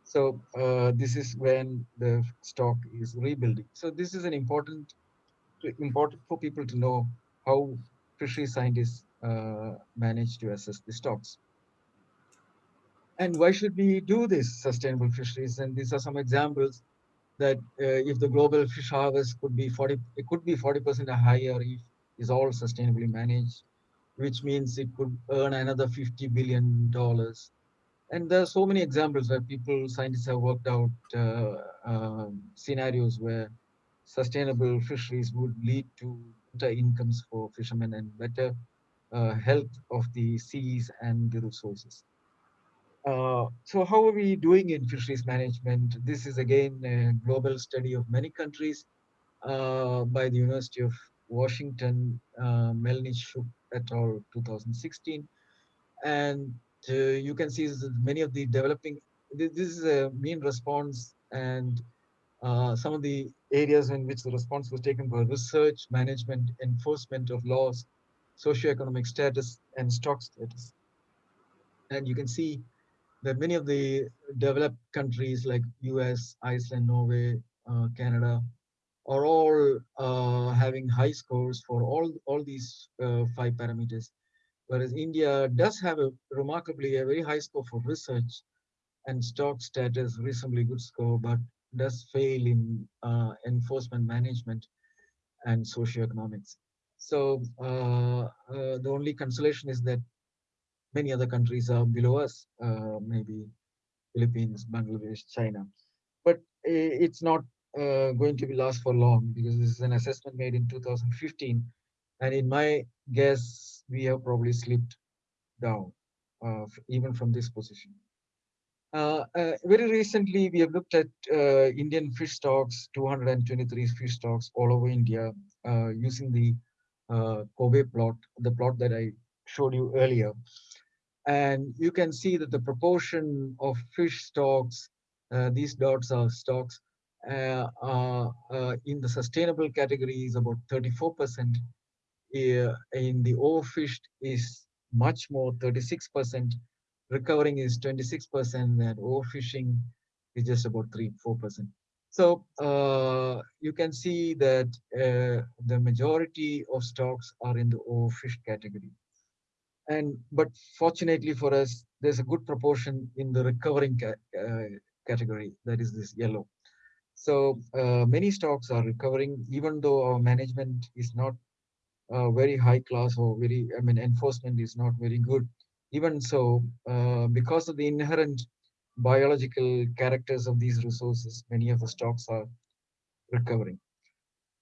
So uh, this is when the stock is rebuilding. So this is an important important for people to know how fishery scientists uh, manage to assess the stocks. And why should we do this sustainable fisheries? And these are some examples that uh, if the global fish harvest could be 40, it could be 40% higher if is all sustainably managed, which means it could earn another 50 billion dollars. And there are so many examples where people, scientists have worked out uh, um, scenarios where sustainable fisheries would lead to better incomes for fishermen and better uh, health of the seas and the resources. Uh, so how are we doing in fisheries management? This is again a global study of many countries uh, by the University of Washington, uh, Melnychuk et al. 2016. And uh, you can see many of the developing, this is a mean response and uh, some of the areas in which the response was taken were research, management, enforcement of laws, socioeconomic status, and stock status. And you can see that many of the developed countries like US, Iceland, Norway, uh, Canada, are all uh, having high scores for all, all these uh, five parameters. Whereas India does have a remarkably a very high score for research and stock status, reasonably good score, but does fail in uh, enforcement management and socioeconomics. So uh, uh, the only consolation is that many other countries are below us, uh, maybe Philippines, Bangladesh, China. But it's not uh, going to be last for long because this is an assessment made in 2015. And in my guess, we have probably slipped down even from this position. Uh, uh, very recently, we have looked at uh, Indian fish stocks, 223 fish stocks all over India, uh, using the uh, Kobe plot, the plot that I showed you earlier. And you can see that the proportion of fish stocks, uh, these dots are stocks, in the sustainable category is about 34%. in the overfished is much more, 36%, recovering is 26% and overfishing is just about 3 4%. So uh, you can see that uh, the majority of stocks are in the overfished category. And but fortunately for us, there's a good proportion in the recovering ca uh, category, that is this yellow. So uh, many stocks are recovering, even though our management is not uh, very high class or very, I mean, enforcement is not very good even so, uh, because of the inherent biological characters of these resources, many of the stocks are recovering.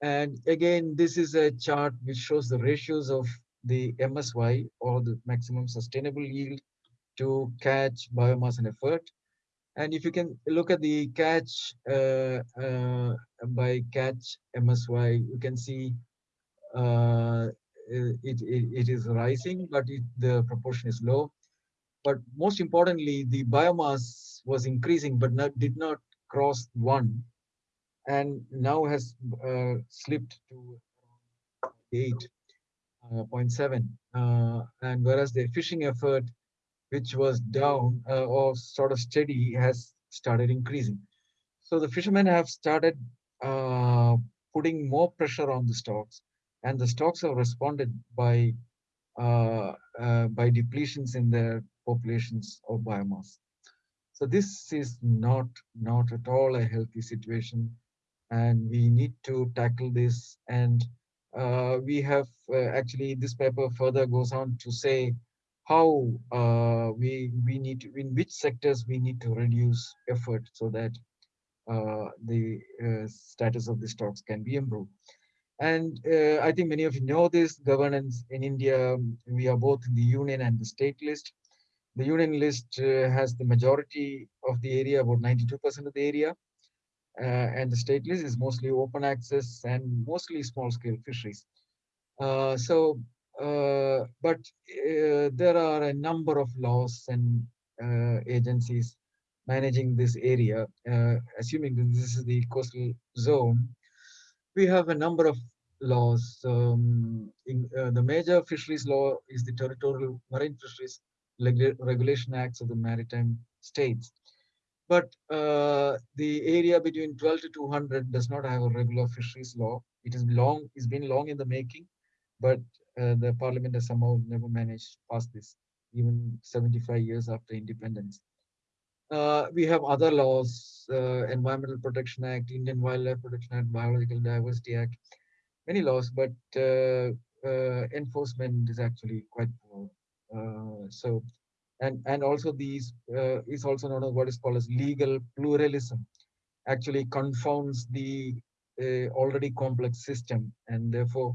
And again, this is a chart which shows the ratios of the MSY or the maximum sustainable yield to catch biomass and effort. And if you can look at the catch uh, uh, by catch MSY, you can see uh, it, it, it is rising, but it, the proportion is low. But most importantly, the biomass was increasing, but not, did not cross one, and now has uh, slipped to 8.7. Uh, uh, and whereas the fishing effort, which was down uh, or sort of steady, has started increasing. So the fishermen have started uh, putting more pressure on the stocks and the stocks have responded by uh, uh, by depletions in their populations of biomass. So this is not not at all a healthy situation, and we need to tackle this. And uh, we have uh, actually this paper further goes on to say how uh, we we need to, in which sectors we need to reduce effort so that uh, the status of the stocks can be improved. And uh, I think many of you know this governance in India. Um, we are both in the union and the state list. The union list uh, has the majority of the area, about 92% of the area. Uh, and the state list is mostly open access and mostly small scale fisheries. Uh, so, uh, but uh, there are a number of laws and agencies managing this area, assuming that this is the coastal zone we have a number of laws. Um, in, uh, the major fisheries law is the Territorial Marine Fisheries Regulation Acts of the Maritime States. but uh, the area between 12 to 200 does not have a regular fisheries law. It is long, it's been long in the making, but uh, the parliament has somehow never managed to pass this, even 75 years after independence. Uh, we have other laws, uh, Environmental Protection Act, Indian Wildlife Protection Act, Biological Diversity Act, many laws, but uh, uh, enforcement is actually quite poor. Uh, so, and and also these uh, is also known as what is called as legal pluralism. Actually, confounds the already complex system, and therefore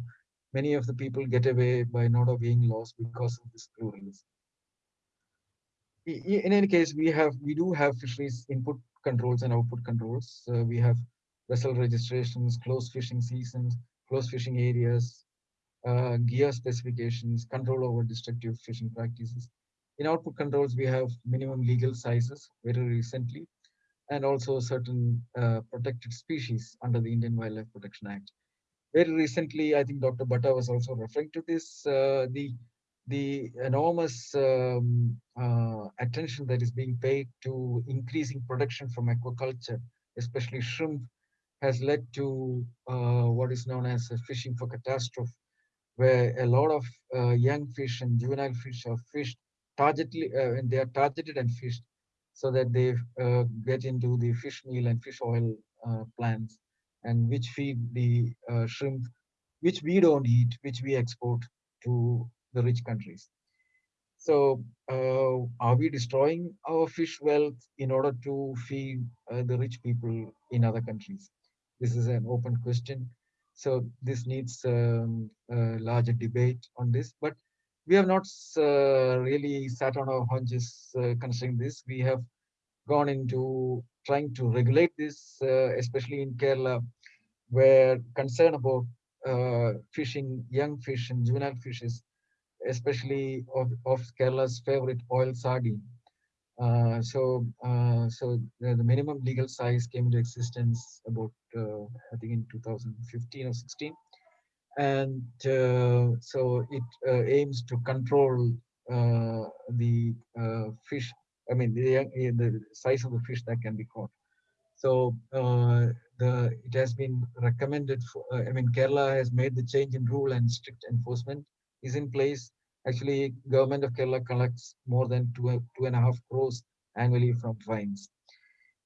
many of the people get away by not obeying laws because of this pluralism. In any case, we have we do have fisheries input controls and output controls. Uh, we have vessel registrations, closed fishing seasons, closed fishing areas, uh, gear specifications, control over destructive fishing practices. In output controls, we have minimum legal sizes very recently, and also certain uh, protected species under the Indian Wildlife Protection Act. Very recently, I think Dr. Bhatta was also referring to this, uh, the the enormous um, uh, attention that is being paid to increasing production from aquaculture, especially shrimp, has led to uh, what is known as fishing for catastrophe, where a lot of uh, young fish and juvenile fish are fished targetly, uh, and they are targeted and fished so that they uh, get into the fish meal and fish oil uh, plants, and which feed the shrimp, which we don't eat, which we export to the rich countries. So uh, are we destroying our fish wealth in order to feed the rich people in other countries? This is an open question. So this needs um, a larger debate on this, but we have not uh, really sat on our haunches uh, considering this. We have gone into trying to regulate this, uh, especially in Kerala, where concern about uh, fishing young fish and juvenile fishes, especially of, of Kerala's favorite oil sardine. Uh, so, uh, so the, the, minimum legal size came into existence about, uh, I think, in 2015 or 16, and uh, so it uh, aims to control uh, the fish. I mean, the, the size of the fish that can be caught. So the it has been recommended. For, I mean, Kerala has made the change in rule and strict enforcement is in place Actually, government of Kerala collects more than two, two and a half crores annually from fines.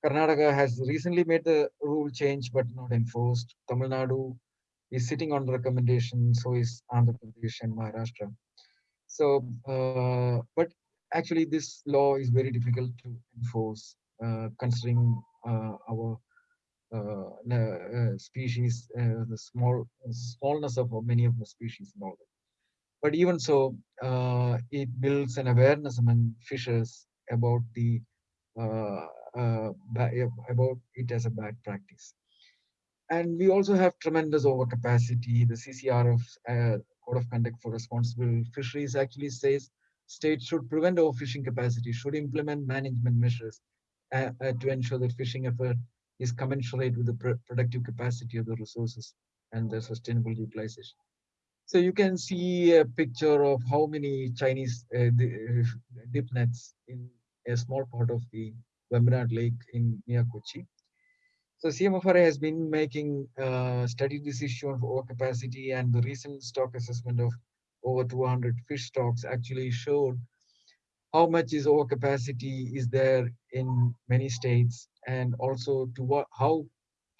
Karnataka has recently made the rule change, but not enforced. Tamil Nadu is sitting on the recommendation, so is Andhra Pradesh and Maharashtra. So, uh, but actually this law is very difficult to enforce, uh, considering uh, our uh, uh, species, uh, the small smallness of many of the species and all that. But even so, uh, it builds an awareness among fishers about the uh, uh, about it as a bad practice. And we also have tremendous overcapacity. The CCRF uh, Code of Conduct for Responsible Fisheries actually says states should prevent overfishing capacity, should implement management measures uh, uh, to ensure that fishing effort is commensurate with the pr productive capacity of the resources and the sustainable utilization. So you can see a picture of how many Chinese uh, uh, dip nets in a small part of the Vembanad Lake in near. So CMFRI has been making uh, study this issue of overcapacity and the recent stock assessment of over 200 fish stocks actually showed how much is overcapacity is there in many states and also to what how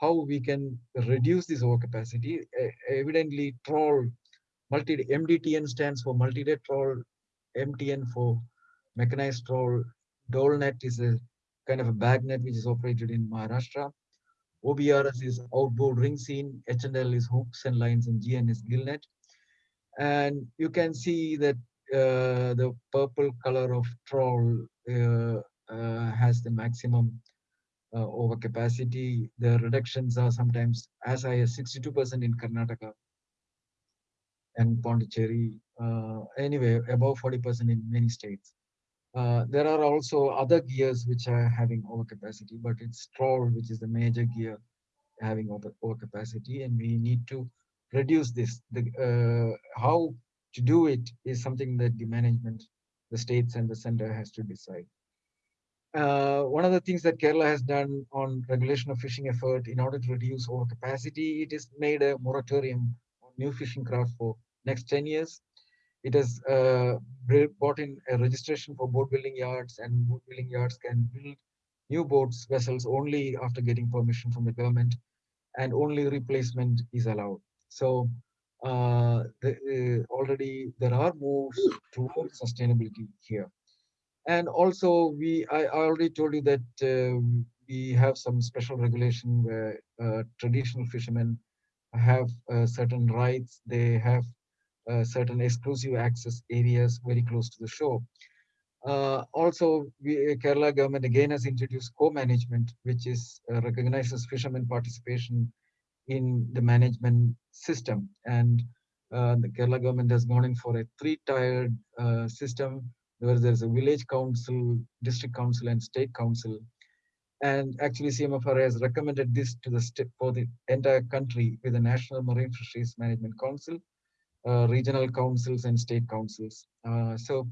how we can reduce this overcapacity. Uh, evidently, trawl multi MDTN stands for multi-day trawl, MTN for mechanized trawl. Dole net is a kind of a bag net which is operated in Maharashtra. OBRS is outboard ring seine, HNL is hooks and lines, and GN is gill net. And you can see that uh, the purple color of trawl uh, uh, has the maximum uh, overcapacity. The reductions are sometimes as high as 62% in Karnataka and Pondicherry, uh, anyway, above 40% in many states. Uh, there are also other gears which are having overcapacity, but it's trawl, which is the major gear having over, overcapacity, and we need to reduce this. The, uh, how to do it is something that the management, the states and the center has to decide. uh, one of the things that Kerala has done on regulation of fishing effort in order to reduce overcapacity, it has made a moratorium on new fishing craft for next 10 years. It has uh, brought in a registration for boat building yards and boat building yards can build new boats vessels only after getting permission from the government and only replacement is allowed. So uh, the, uh, already there are moves towards sustainability here and also we I, already told you that um, we have some special regulation where uh, traditional fishermen have uh, certain rights they have uh, certain exclusive access areas very close to the shore. Uh, also we, uh, kerala government again has introduced co-management which is uh, recognizes fishermen participation in the management system. And the kerala government has gone in for a three-tiered system where there's a village council, district council, and state council. And actually, CMFRI has recommended this to the for the entire country with the National Marine Fisheries Management Council, uh, regional councils, and state councils. Uh, so,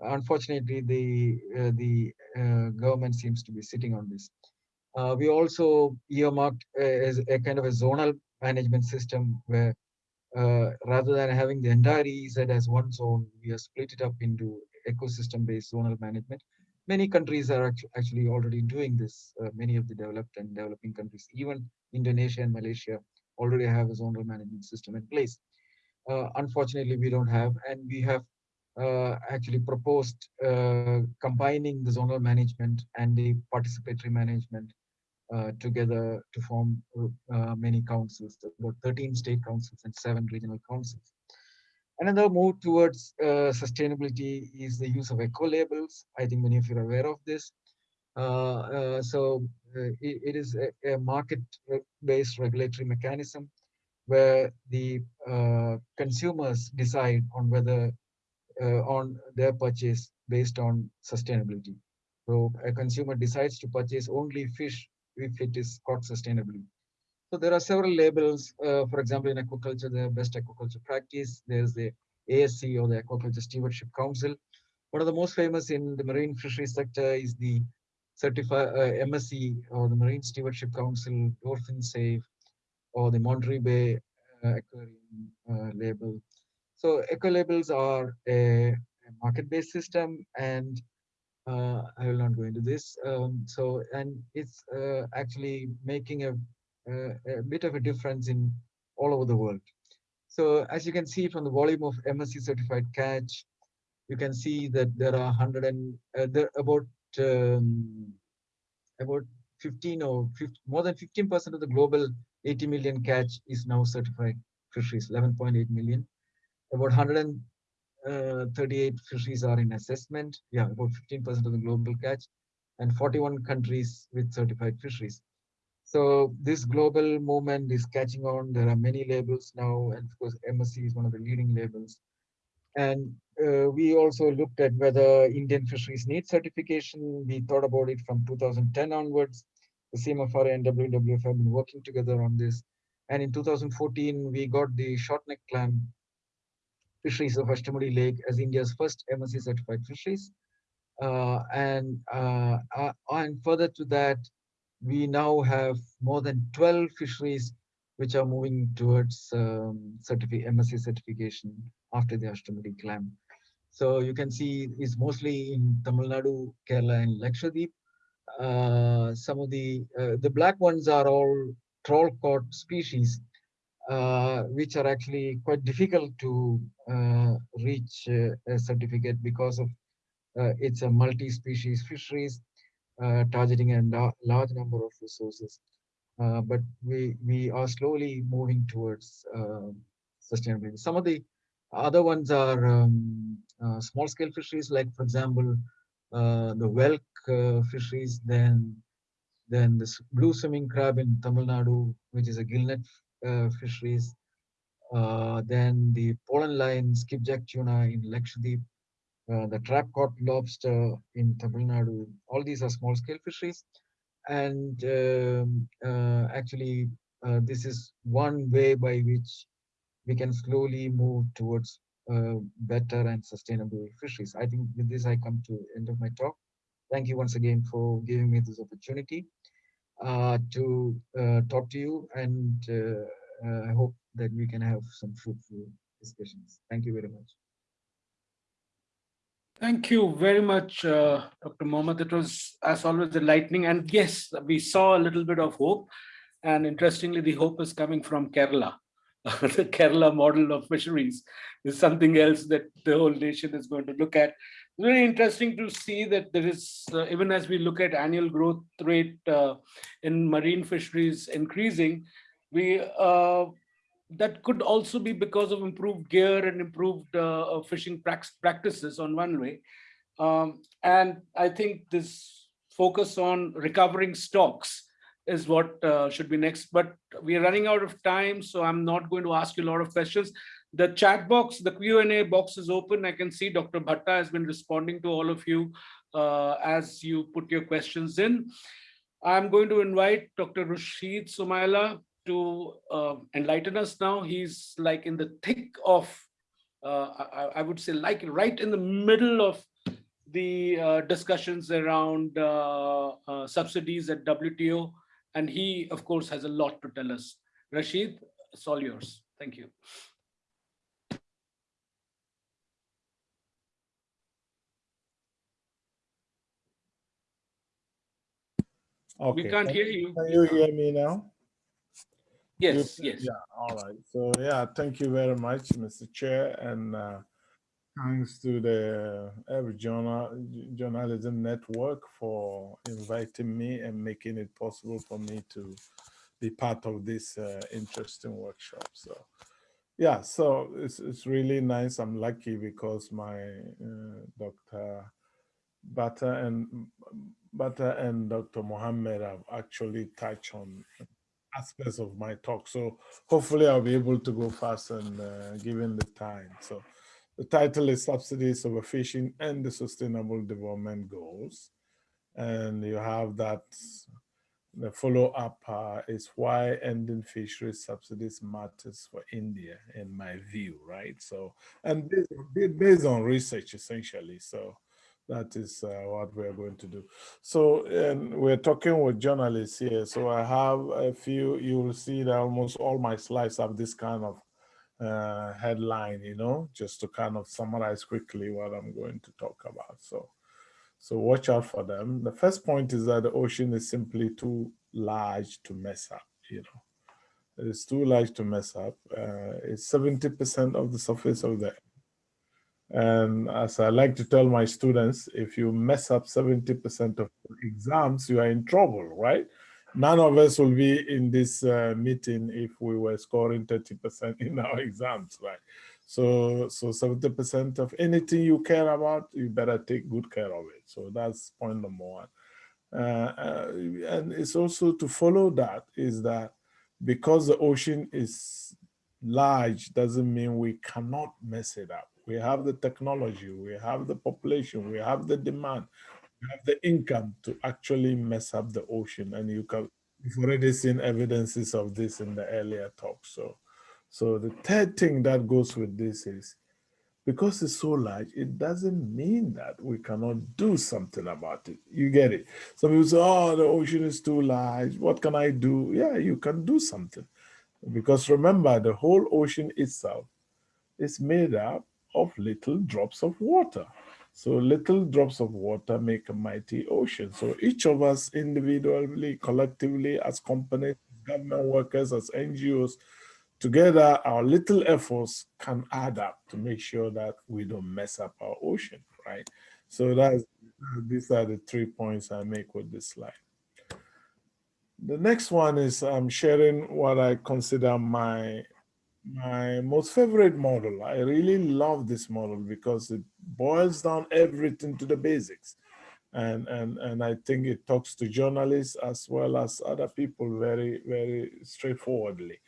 unfortunately, the uh, the uh, government seems to be sitting on this. Uh, we also earmarked as a kind of a zonal management system where uh, rather than having the entire EEZ as one zone, we have split it up into ecosystem-based zonal management. Many countries are actually already doing this. Uh, many of the developed and developing countries, even Indonesia and Malaysia, already have a zonal management system in place. Uh, unfortunately, we don't have, and we have uh, actually proposed uh, combining the zonal management and the participatory management together to form many councils, about 13 state councils and seven regional councils. Another move towards uh, sustainability is the use of eco labels. I think many of you are aware of this. Uh, uh, so it, it is a, a market-based regulatory mechanism where the uh, consumers decide on whether uh, on their purchase based on sustainability. So a consumer decides to purchase only fish if it is caught sustainably. So there are several labels. Uh, for example, in aquaculture, the best aquaculture practice. There's the ASC or the Aquaculture Stewardship Council. One of the most famous in the marine fisheries sector is the certified uh, MSC or the Marine Stewardship Council, Dolphin Safe, or the Monterey Bay uh, Aquarium uh, label. So eco labels are a, a market-based system and uh, I will not go into this. Um, so, and it's uh, actually making a a bit of a difference in all over the world. So as you can see from the volume of MSC certified catch, you can see that there are 100 and uh, there about um, about 15 or 50, more than 15 percent of the global 80 million catch is now certified fisheries 11.8 million about 138 uh, fisheries are in assessment yeah about 15 percent of the global catch and 41 countries with certified fisheries so this global movement is catching on. There are many labels now, and of course MSC is one of the leading labels. And uh, we also looked at whether Indian fisheries need certification. We thought about it from 2010 onwards. The CMFRI and WWF have been working together on this. And in 2014, we got the short-neck clam fisheries of Ashtamudi Lake as India's first MSC certified fisheries. Uh, and, uh, uh, and further to that, we now have more than 12 fisheries which are moving towards um, certificate, MSC certification after the Ashtamudi clam. So you can see it's mostly in Tamil Nadu, Kerala, and Lakshadweep. Uh, some of the uh, the black ones are all trawl caught species, uh, which are actually quite difficult to uh, reach uh, a certificate because of it's a multi-species fisheries targeting a large number of resources. But we we are slowly moving towards um, sustainability. Some of the other ones are um, uh, small scale fisheries, like for example, the whelk fisheries, then then this blue swimming crab in Tamil Nadu, which is a gillnet uh, fisheries. Uh, then the pole and line skipjack tuna in Lakshadweep, uh, the trap caught lobster in Tamil Nadu. All these are small scale fisheries. And um, uh, actually, uh, this is one way by which we can slowly move towards uh, better and sustainable fisheries. I think with this, I come to end of my talk. Thank you once again for giving me this opportunity uh, to uh, talk to you and uh, uh, I hope that we can have some fruitful discussions. Thank you very much. Thank you very much, uh, Dr. Mohamed. It was, as always, enlightening. And yes, we saw a little bit of hope. And interestingly, the hope is coming from Kerala. the Kerala model of fisheries is something else that the whole nation is going to look at. Very interesting to see that there is, uh, even as we look at annual growth rate uh, in marine fisheries increasing, we uh, that could also be because of improved gear and improved uh, fishing practices on one way. Um, and I think this focus on recovering stocks is what uh, should be next. But we are running out of time, so I'm not going to ask you a lot of questions. The chat box, the Q&A box is open. I can see Dr. Bhatta has been responding to all of you uh, as you put your questions in. I'm going to invite Dr. Rashid Sumaila to uh, enlighten us now. He's like in the thick of, uh, I, I, would say like right in the middle of the uh, discussions around uh, uh, subsidies at WTO. And he, of course, has a lot to tell us. Rashid, it's all yours. Thank you. Okay. We can't hear you. Can you hear me now? Yes, yes. Yeah, all right. So yeah, thank you very much, Mr. Chair, and uh, thanks to the Earth Journal Journalism Network for inviting me and making it possible for me to be part of this uh, interesting workshop. So yeah, so it's, it's really nice. I'm lucky because my uh, Dr. Bhatta and Bhatta and Dr. Mohamed have actually touched on aspects of my talk. So hopefully I'll be able to go fast and uh, given the time. So the title is Subsidies Overfishing and the Sustainable Development Goals. And you have that, the follow-up uh, is why ending fishery subsidies matters for India, in my view, right? So, and based, based on research, essentially. So that is uh, what we're going to do. So and we're talking with journalists here. So I have a few, you will see that almost all my slides have this kind of uh, headline, you know, just to kind of summarize quickly what I'm going to talk about. So, so watch out for them. The first point is that the ocean is simply too large to mess up, you know. It's too large to mess up. Uh, it's 70% of the surface of the and as I like to tell my students, if you mess up 70% of exams, you are in trouble, right? None of us will be in this uh, meeting if we were scoring 30% in our exams, right? So, so 70% of anything you care about, you better take good care of it. So that's point number one. Uh, uh, and it's also to follow that is that because the ocean is large doesn't mean we cannot mess it up we have the technology, we have the population, we have the demand, we have the income to actually mess up the ocean. And you can, you've already seen evidences of this in the earlier talk. So, so the third thing that goes with this is, because it's so large, it doesn't mean that we cannot do something about it. You get it? Some people say, oh, the ocean is too large. What can I do? Yeah, you can do something. Because remember, the whole ocean itself is made up of little drops of water. So little drops of water make a mighty ocean. So each of us individually, collectively, as companies, government workers, as NGOs, together our little efforts can add up to make sure that we don't mess up our ocean, right? So that's, these are the three points I make with this slide. The next one is I'm sharing what I consider my my most favorite model. I really love this model because it boils down everything to the basics. And, and, and I think it talks to journalists as well as other people very, very straightforwardly.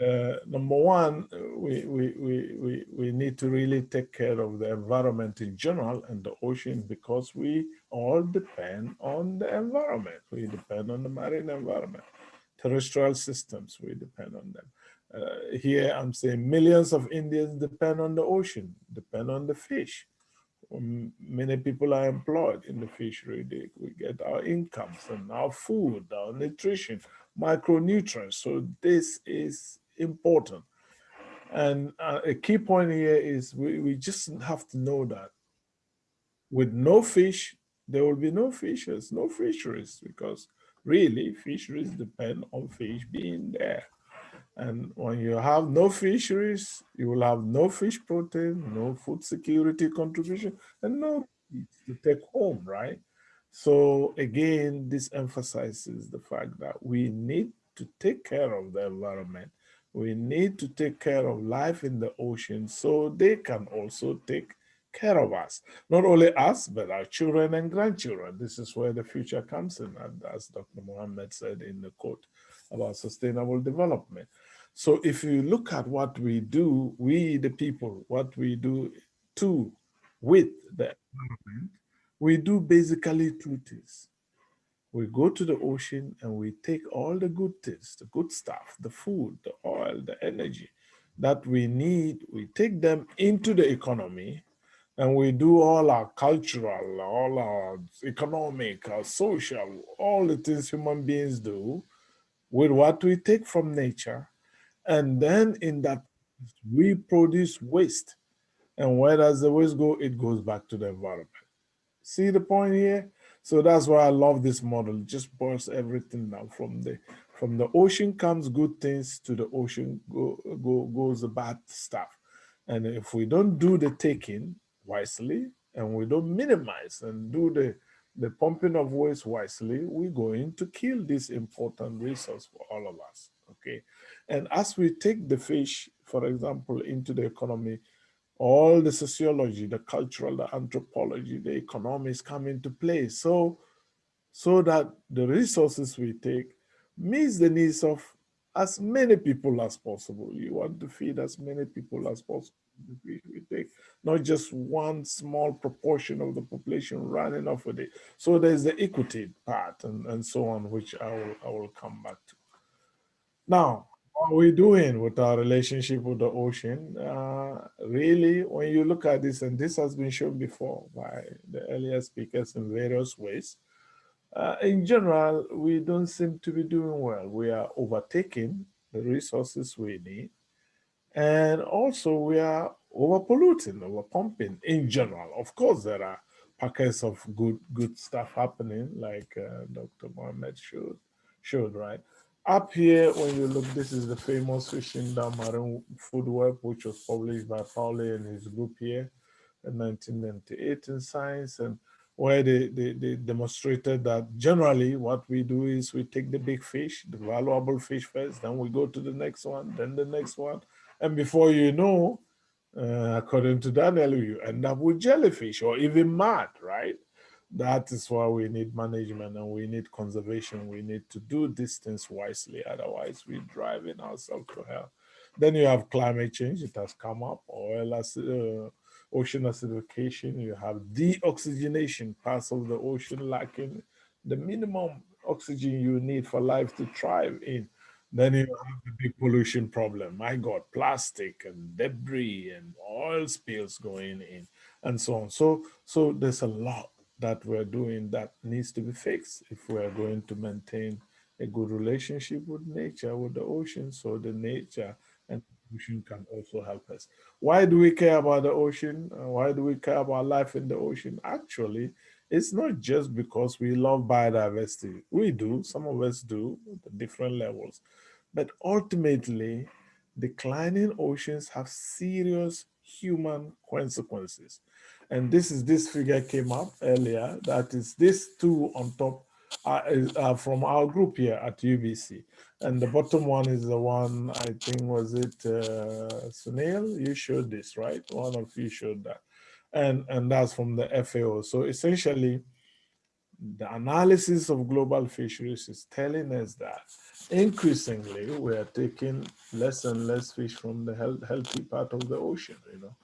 Uh, number one, we, we, we, we, we need to really take care of the environment in general and the ocean because we all depend on the environment. We depend on the marine environment. Terrestrial systems, we depend on them. Uh, here I'm saying millions of Indians depend on the ocean, depend on the fish. um, many people are employed in the fishery. They, we get our incomes and our food, our nutrition, micronutrients. So this is important. And uh, a key point here is we, we just have to know that with no fish, there will be no fishers, no fisheries, because really fisheries depend on fish being there. And when you have no fisheries, you will have no fish protein, no food security contribution, and no to take home, right? So again, this emphasizes the fact that we need to take care of the environment. We need to take care of life in the ocean so they can also take care of us. Not only us, but our children and grandchildren. This is where the future comes in, as Dr. Mohamed said in the quote about sustainable development. So if you look at what we do, we the people, what we do to, with the we do basically two things. We go to the ocean and we take all the good things, the good stuff, the food, the oil, the energy that we need, we take them into the economy and we do all our cultural, all our economic, our social, all the things human beings do with what we take from nature. And then in that, we produce waste. And where does the waste go? It goes back to the environment. See the point here? So that's why I love this model. It just boils everything down from the from the ocean comes good things to the ocean go, go goes the bad stuff. And if we don't do the taking wisely and we don't minimize and do the the pumping of waste wisely, we're going to kill this important resource for all of us. Okay. And as we take the fish, for example, into the economy, all the sociology, the cultural, the anthropology, the economics come into play. So, so that the resources we take meets the needs of as many people as possible. You want to feed as many people as possible. We, we take not just one small proportion of the population running off with it. So there's the equity part and, and so on, which I will, I will come back to. Now, what are we doing with our relationship with the ocean? Uh, really, when you look at this, and this has been shown before by the earlier speakers in various ways, uh, in general, we don't seem to be doing well. We are overtaking the resources we need. And also we are overpolluting, overpumping in general. Of course, there are pockets of good good stuff happening, like uh, Dr. Mohamed showed, showed, right? Up here, when you look, this is the famous Fishing Down Marine Food Web, which was published by Pauly and his group here in 1998 in Science, and where they, they, they demonstrated that generally what we do is we take the big fish, the valuable fish first, then we go to the next one, then the next one. And before you know, uh, according to Daniel, you end up with jellyfish or even mud, right? That is why we need management and we need conservation. We need to do distance wisely. Otherwise, we're driving ourselves to hell. Then you have climate change. It has come up. Oil uh, ocean acidification. You have deoxygenation, parts of the ocean lacking the minimum oxygen you need for life to thrive in. Then you have the big pollution problem. My God, plastic and debris and oil spills going in and so on. So, so there's a lot that we're doing that needs to be fixed if we're going to maintain a good relationship with nature, with the ocean, so the nature and ocean can also help us. Why do we care about the ocean? Uh, why do we care about life in the ocean? Actually, it's not just because we love biodiversity. We do, some of us do, at different levels. But ultimately, declining oceans have serious human consequences. And this is this figure came up earlier. That is this two on top is, uh, from our group here at UBC. And the bottom one is the one, I think, was it uh, Sunil? You showed this, right? One of you showed that. And, and that's from the FAO. So essentially, the analysis of global fisheries is telling us that increasingly we are taking less and less fish from the health, healthy part of the ocean, you know.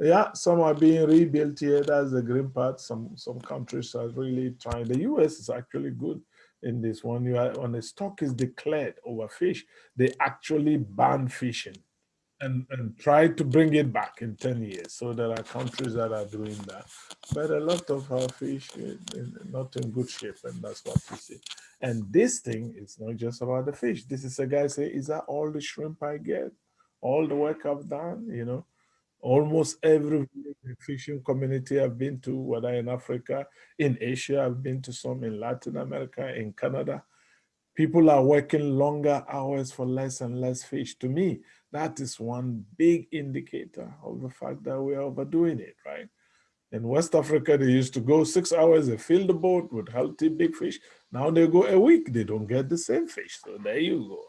Yeah, some are being rebuilt here. That's the green part. Some some countries are really trying. The US is actually good in this one. You are, when a stock is declared over fish, they actually ban fishing. and, and try to bring it back in 10 years. So there are countries that are doing that. But a lot of our fish is not in good shape, and that's what we see. And this thing is not just about the fish. This is a guy say, is that all the shrimp I get? All the work I've done, you know? Almost every fishing community I've been to, whether in Africa, in Asia, I've been to some in Latin America, in Canada, people are working longer hours for less and less fish. To me, that is one big indicator of the fact that we're overdoing it, right? In West Africa, they used to go six hours, they fill the boat with healthy big fish. Now they go a week, they don't get the same fish. So there you go?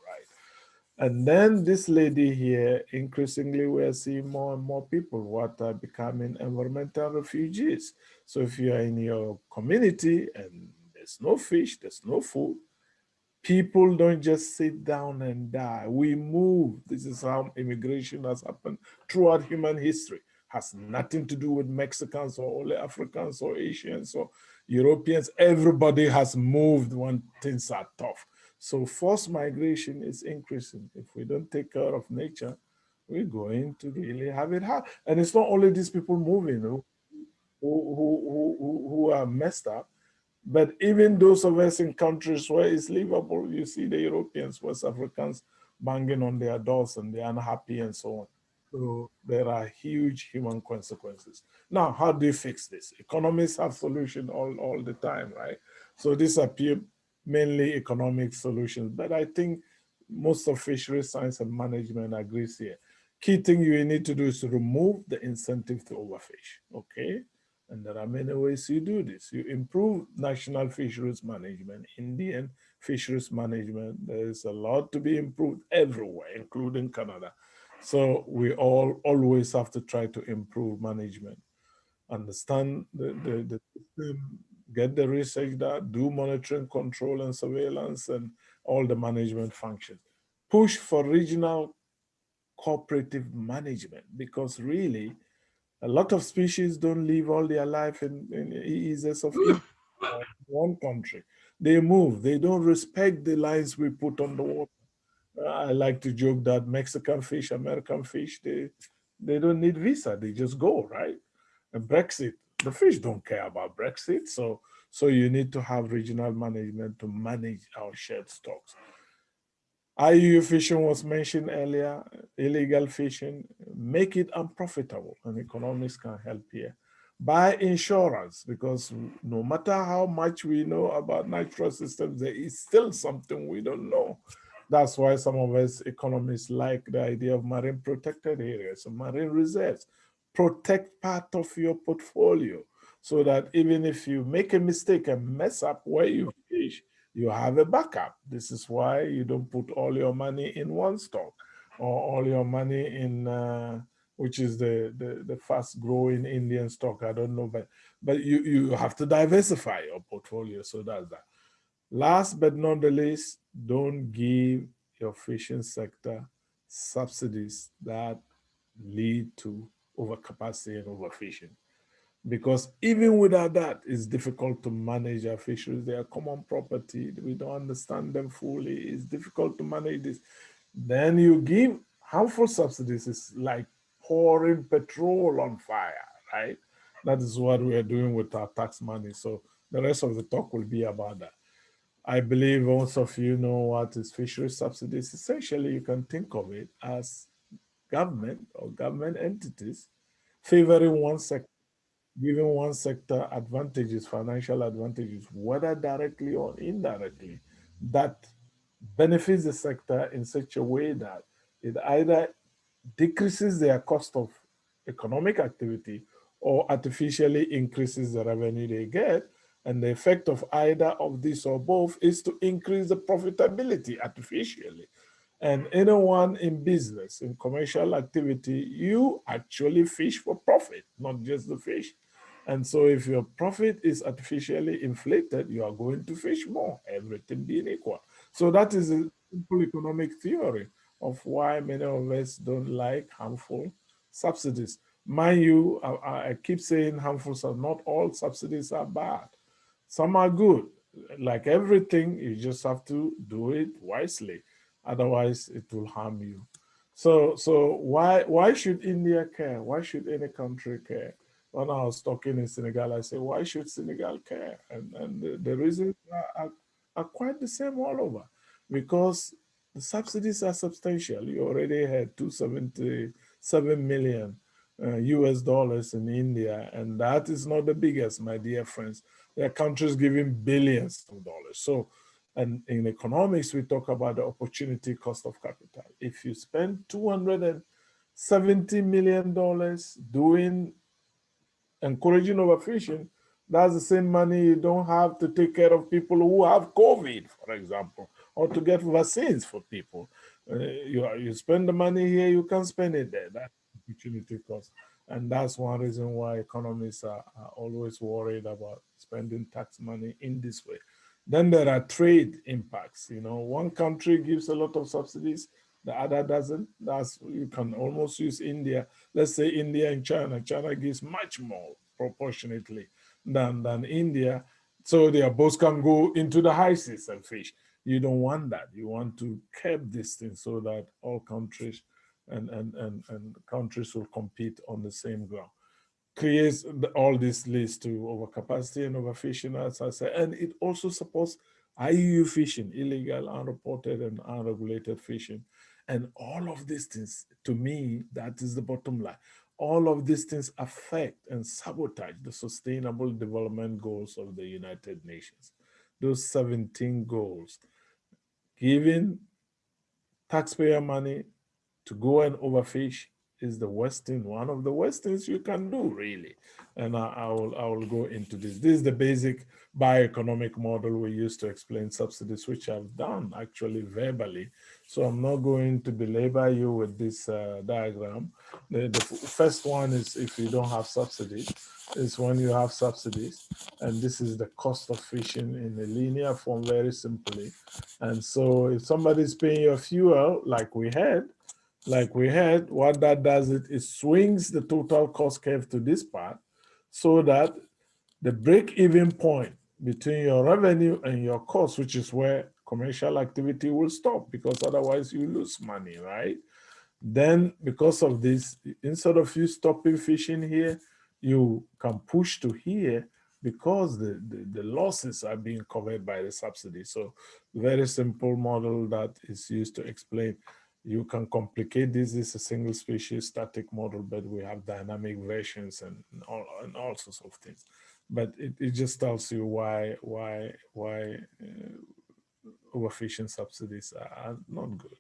And then this lady here, increasingly we're seeing more and more people what are becoming environmental refugees. So if you are in your community and there's no fish, there's no food, people don't just sit down and die. We move. This is how immigration has happened throughout human history. Has nothing to do with Mexicans or only Africans or Asians or Europeans. Everybody has moved when things are tough. So forced migration is increasing. If we don't take care of nature, we're going to really have it hard. And it's not only these people moving who, who, who, who, are messed up, but even those of us in countries where it's livable, you see the Europeans, West Africans banging on their doors and they're unhappy and so on. So there are huge human consequences. Now, how do you fix this? Economists have solutions all, all the time, right? So these appear mainly economic solutions, but I think most of fisheries science and management agrees here. Key thing you need to do is to remove the incentive to overfish, okay? And there are many ways you do this. You improve national fisheries management, Indian fisheries management. There is a lot to be improved everywhere, including Canada. So we all always have to try to improve management, understand the, the, the system, get the research done, do monitoring, control and surveillance and all the management functions. Push for regional cooperative management because really a lot of species don't live all their life in, in EEZs of one country. They move, they don't respect the lines we put on the water. I like to joke that Mexican fish, American fish, they, they don't need visa, they just go, right? And Brexit, the fish don't care about Brexit. So, so you need to have regional management to manage our shared stocks. IUU fishing was mentioned earlier, illegal fishing, make it unprofitable and economics can help here. Buy insurance because no matter how much we know about natural systems, there is still something we don't know. That's why some of us economists like the idea of marine protected areas, marine reserves. Protect part of your portfolio so that even if you make a mistake and mess up where you fish, you have a backup. This is why you don't put all your money in one stock or all your money in, uh, which is the, the, the fast growing Indian stock. I don't know, but, but you, you have to diversify your portfolio. So that's that. Last but not the least, don't give your fishing sector subsidies that lead to overcapacity and overfishing because even without that, it's difficult to manage our fisheries. They are common property. We don't understand them fully. It's difficult to manage this. Then you give harmful subsidies. It's like pouring petrol on fire, right? That is what we are doing with our tax money. So the rest of the talk will be about that. I believe most of you know what is fishery subsidies. Essentially, you can think of it as government or government entities favoring one sector giving one sector advantages, financial advantages, whether directly or indirectly, that benefits the sector in such a way that it either decreases their cost of economic activity or artificially increases the revenue they get. And the effect of either of this or both is to increase the profitability artificially. And anyone in business, in commercial activity, you actually fish for profit, not just the fish. And so if your profit is artificially inflated, you are going to fish more, everything being equal. So that is a simple economic theory of why many of us don't like harmful subsidies. Mind you, I, I keep saying harmful, so not all subsidies are bad. Some are good. Like everything, you just have to do it wisely. Otherwise, it will harm you. So, so why why should India care? Why should any country care? When I was talking in Senegal, I said, why should Senegal care? And, and the, the reasons are, are, are quite the same all over because the subsidies are substantial. You already had 277 million uh, US dollars in India, and that is not the biggest, my dear friends. There are countries giving billions of dollars. So, and in economics, we talk about the opportunity cost of capital. If you spend 270 million dollars doing encouraging overfishing, that's the same money you don't have to take care of people who have COVID, for example, or to get vaccines for people. Uh, you, you spend the money here, you can spend it there. That's opportunity cost. And that's one reason why economists are, are always worried about spending tax money in this way. Then there are trade impacts. You know, one country gives a lot of subsidies, the other doesn't. That's you can almost use India. Let's say India and China. China gives much more proportionately than than India, so they both can go into the high seas and fish. You don't want that. You want to keep this thing so that all countries and and and, and countries will compete on the same ground creates all this leads to overcapacity and overfishing, as I said, and it also supports IUU fishing, illegal, unreported, and unregulated fishing. And all of these things, to me, that is the bottom line. All of these things affect and sabotage the sustainable development goals of the United Nations. Those 17 goals, giving taxpayer money to go and overfish is the thing, one of the things you can do, really. And I, I, will, I will go into this. This is the basic bioeconomic model we use to explain subsidies, which I've done actually verbally. So I'm not going to belabor you with this uh, diagram. The, the first one is if you don't have subsidies, is when you have subsidies. And this is the cost of fishing in a linear form, very simply. And so if somebody's paying your fuel, like we had, like we had, what that does it, swings the total cost curve to this part so that the break-even point between your revenue and your cost, which is where commercial activity will stop because otherwise you lose money, right? Then because of this, instead of you stopping fishing here, you can push to here because the, the, the, losses are being covered by the subsidy. So very simple model that is used to explain you can complicate this. Is a single species static model, but we have dynamic versions and all, and all sorts of things. But it, it just tells you why why why uh, overfishing subsidies are not good.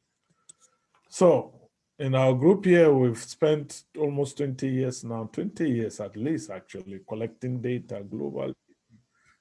So in our group here, we've spent almost 20 years now, 20 years at least actually, collecting data globally.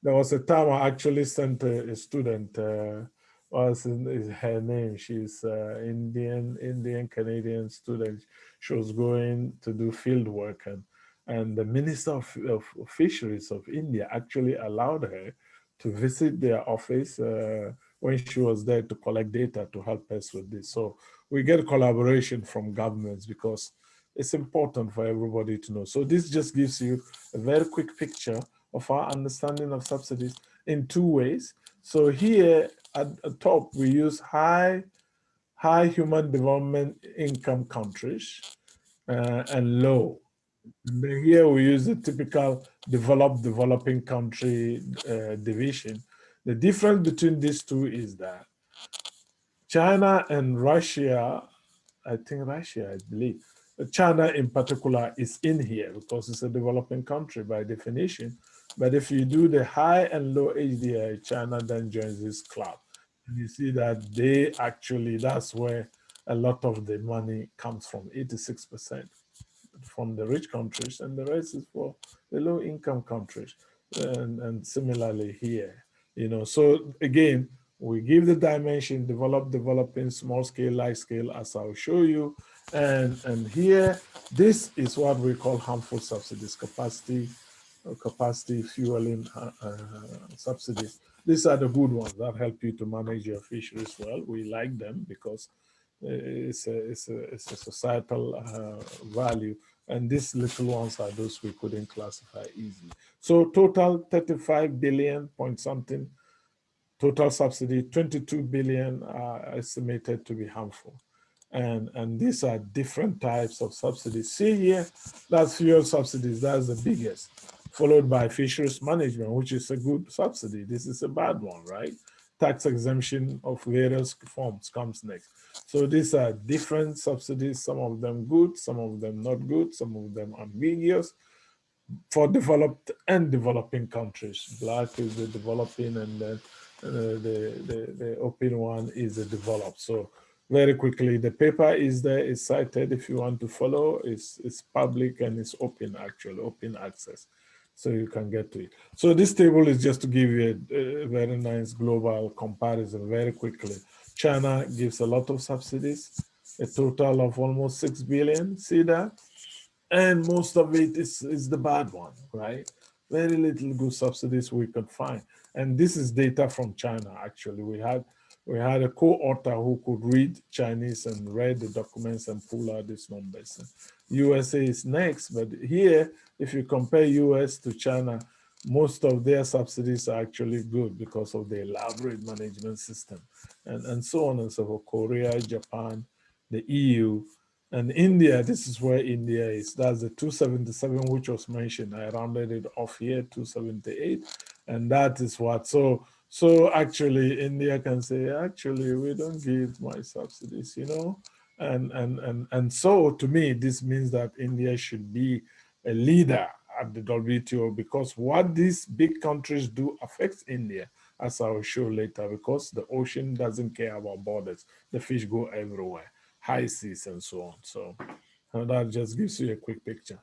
There was a time I actually sent a, a student uh, was her name. She's uh, Indian, Indian Canadian student. She was going to do field work and, and the Minister of, of Fisheries of India actually allowed her to visit their office uh, when she was there to collect data to help us with this. So we get collaboration from governments because it's important for everybody to know. So this just gives you a very quick picture of our understanding of subsidies in two ways. So here at the top, we use high, high human development income countries uh, and low. Here we use the typical developed developing country uh, division. The difference between these two is that China and Russia, I think Russia, I believe, China in particular is in here because it's a developing country by definition. But if you do the high and low HDI, China then joins this club. And you see that they actually, that's where a lot of the money comes from, 86% from the rich countries and the rest is for the low income countries. And, and similarly here, you know, so again, we give the dimension, develop, developing, small scale, large scale, as I'll show you. And, and here, this is what we call harmful subsidies, capacity capacity fueling uh, uh, subsidies. These are the good ones that help you to manage your fisheries well. We like them because it's a, it's a, it's a societal uh, value. And these little ones are those we couldn't classify easily. So total 35 billion point something, total subsidy, 22 billion are estimated to be harmful. And, and these are different types of subsidies. See here, that's fuel subsidies, that's the biggest, followed by fisheries management, which is a good subsidy. This is a bad one, right? Tax exemption of various forms comes next. So these are different subsidies, some of them good, some of them not good, some of them ambiguous for developed and developing countries. Black is the developing and then uh, the, the, the open one is the developed. So very quickly, the paper is there, is cited if you want to follow, it's, it's public and it's open actually, open access. So you can get to it. So this table is just to give you a, a very nice global comparison very quickly. China gives a lot of subsidies, a total of almost 6 billion, see that? And most of it is, is the bad one, right? Very little good subsidies we could find. And this is data from China, actually. We had we had a co-author who could read Chinese and read the documents and pull out these numbers. USA is next, but here, if you compare US to China, most of their subsidies are actually good because of the elaborate management system and, and so on and so forth. Korea, Japan, the EU, and India, this is where India is. That's the 277, which was mentioned. I rounded it off here, 278. And that is what, so, so actually India can say, actually, we don't give my subsidies, you know? And, and, and, and so to me, this means that India should be a leader at the WTO because what these big countries do affects India, as I will show later, because the ocean doesn't care about borders. The fish go everywhere, high seas and so on. So uh, that just gives you a quick picture.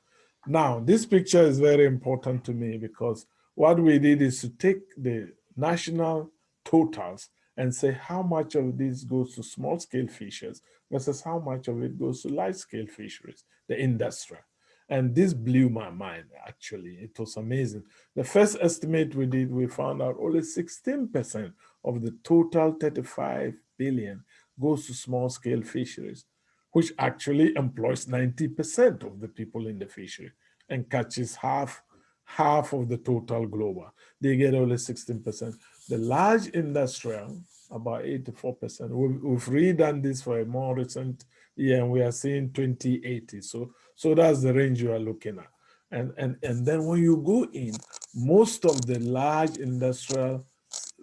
Now, this picture is very important to me because what we did is to take the national totals and say how much of this goes to small scale fisheries versus how much of it goes to large scale fisheries, the industry. And this blew my mind, actually. It was amazing. The first estimate we did, we found out only 16% of the total 35 billion goes to small scale fisheries, which actually employs 90% of the people in the fishery and catches half, half of the total global. They get only 16%. The large industrial, about 84%. We've, we've redone this for a more recent year and we are seeing 2080. So so that's the range you are looking at. And, and, and then when you go in, most of the large industrial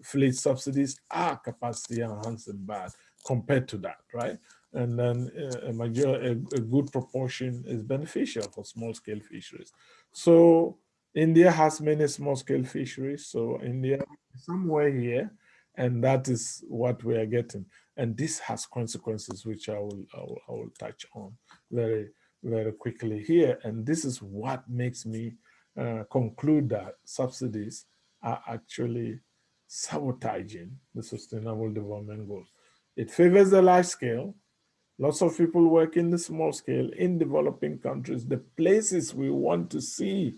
fleet subsidies are capacity enhancing bad compared to that, right? And then uh, a, major, a, a good proportion is beneficial for small scale fisheries. So India has many small scale fisheries. So India somewhere here, and that is what we are getting. And this has consequences, which I will, I will, I will touch on very, very quickly here. And this is what makes me uh, conclude that subsidies are actually sabotaging the sustainable development goals. It favors the large scale. Lots of people work in the small scale in developing countries, the places we want to see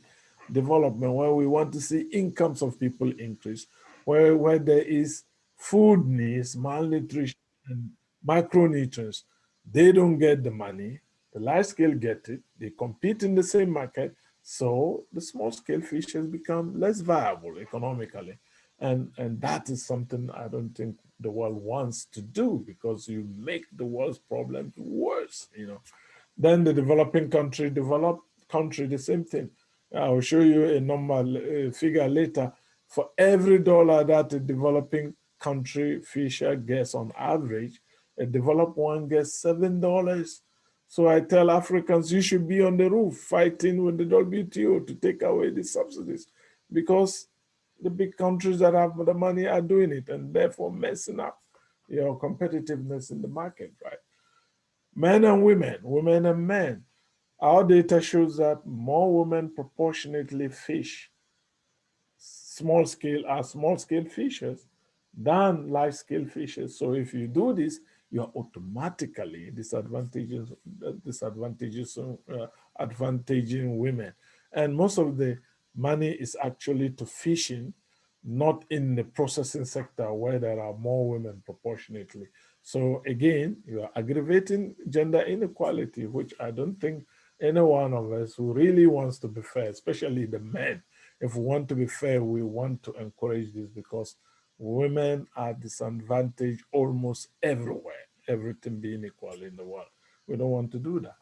development, where we want to see incomes of people increase, where, where there is food needs, malnutrition, and micronutrients. They don't get the money the large scale get it, they compete in the same market, so the small scale fishes become less viable economically. And, and that is something I don't think the world wants to do because you make the world's problems worse, you know. Then the developing country, developed country, the same thing. I will show you a normal figure later. For every dollar that a developing country fisher gets on average, a developed one gets seven dollars so I tell Africans, you should be on the roof fighting with the WTO to take away the subsidies because the big countries that have the money are doing it and therefore messing up your competitiveness in the market, right? Men and women, women and men. Our data shows that more women proportionately fish small scale are small scale fishers than large scale fishers. So if you do this, you are automatically disadvantages, disadvantages, uh, advantaging women. And most of the money is actually to fishing, not in the processing sector where there are more women proportionately. So again, you are aggravating gender inequality, which I don't think any one of us who really wants to be fair, especially the men, if we want to be fair, we want to encourage this because women are disadvantaged almost everywhere everything being equal in the world. We don't want to do that.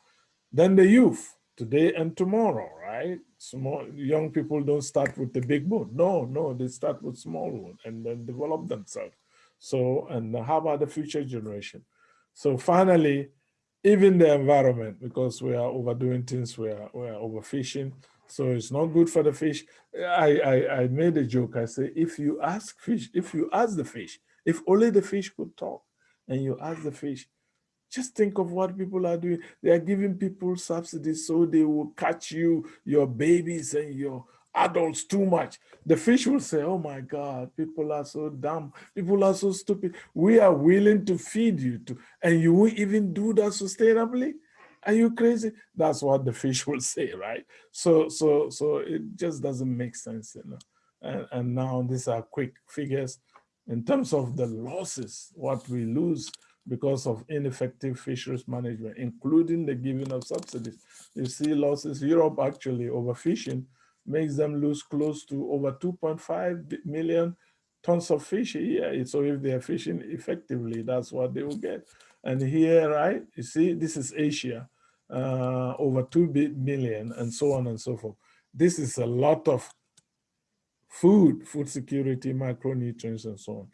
Then the youth, today and tomorrow, right? Small young people don't start with the big boat. No, no, they start with small one and then develop themselves. So, and how about the future generation? So finally, even the environment, because we are overdoing things, we are, we are overfishing. So it's not good for the fish. I, I, I made a joke. I say, if you ask fish, if you ask the fish, if only the fish could talk and you ask the fish, just think of what people are doing. They are giving people subsidies so they will catch you, your babies and your adults too much. The fish will say, oh my God, people are so dumb. People are so stupid. We are willing to feed you and you will even do that sustainably? Are you crazy? That's what the fish will say, right? So, so, so it just doesn't make sense, you know. And, and now these are quick figures in terms of the losses, what we lose because of ineffective fisheries management, including the giving of subsidies. You see losses, Europe actually overfishing makes them lose close to over 2.5 million tons of fish a year. So if they are fishing effectively, that's what they will get. And here, right, you see, this is Asia, uh, over 2 million and so on and so forth. This is a lot of food, food security, micronutrients and so on.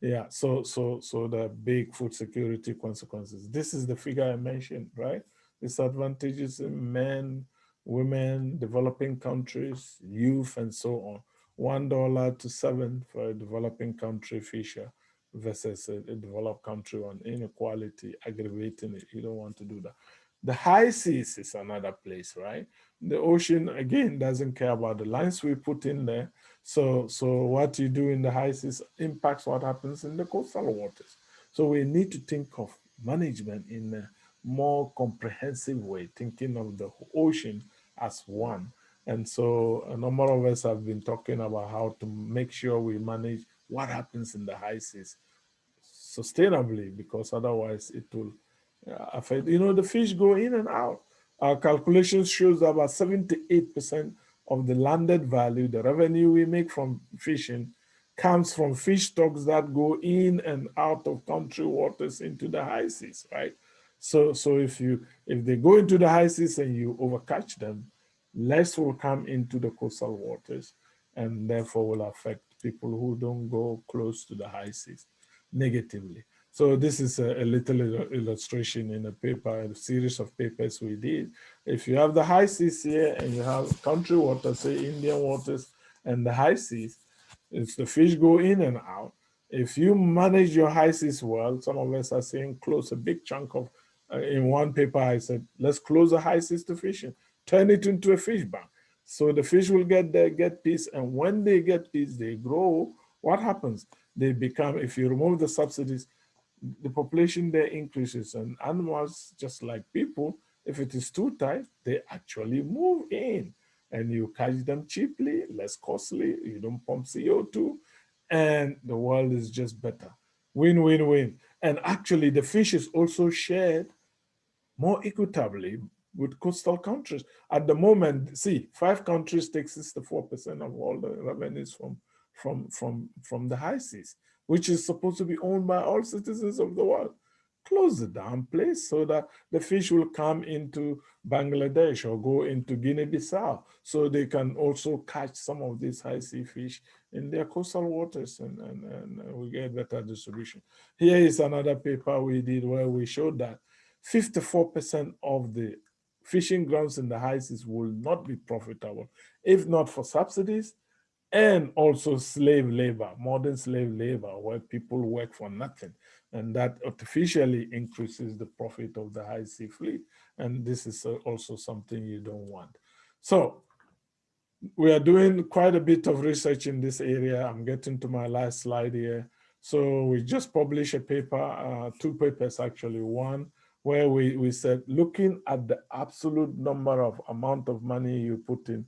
Yeah, so so so the big food security consequences. This is the figure I mentioned, right? Disadvantages in men, women, developing countries, youth, and so on. One dollar to seven for a developing country fisher versus a, a developed country on inequality, aggravating it. You don't want to do that. The high seas is another place, right? The ocean, again, doesn't care about the lines we put in there. So, so what you do in the high seas impacts what happens in the coastal waters. So we need to think of management in a more comprehensive way, thinking of the ocean as one. And so a number of us have been talking about how to make sure we manage what happens in the high seas sustainably, because otherwise it will uh, affect, you know, the fish go in and out. Our calculations shows that about 78% of the landed value, the revenue we make from fishing comes from fish stocks that go in and out of country waters into the high seas, right? So, so if you if they go into the high seas and you overcatch them, less will come into the coastal waters and therefore will affect people who don't go close to the high seas negatively. So this is a, a, little illustration in a paper, a series of papers we did. If you have the high seas here and you have country waters, say Indian waters and the high seas, if the fish go in and out, if you manage your high seas well, some of us are saying close a big chunk of, Uh, in one paper I said, let's close the high seas to fishing, turn it into a fish bank. So the fish will get there, get peace, and when they get peace, they grow. What happens? They become, if you remove the subsidies, the population there increases and animals, just like people, if it is too tight, they actually move in and you catch them cheaply, less costly, you don't pump CO2, and the world is just better. Win, win, win. And actually the fish is also shared more equitably with coastal countries. At the moment, see, five countries take 64% of all the revenues from, from, from, from the high seas which is supposed to be owned by all citizens of the world. Close the damn place so that the fish will come into Bangladesh or go into Guinea-Bissau so they can also catch some of these high sea fish in their coastal waters and, and, and we get better distribution. Here is another paper we did where we showed that 54% of the fishing grounds in the high seas will not be profitable if not for subsidies and also slave labor, modern slave labor, where people work for nothing. And that artificially increases the profit of the high sea fleet. And this is also something you don't want. So we are doing quite a bit of research in this area. I'm getting to my last slide here. So we just published a paper, uh, two papers actually, one where we, we said, looking at the absolute number of amount of money you put in,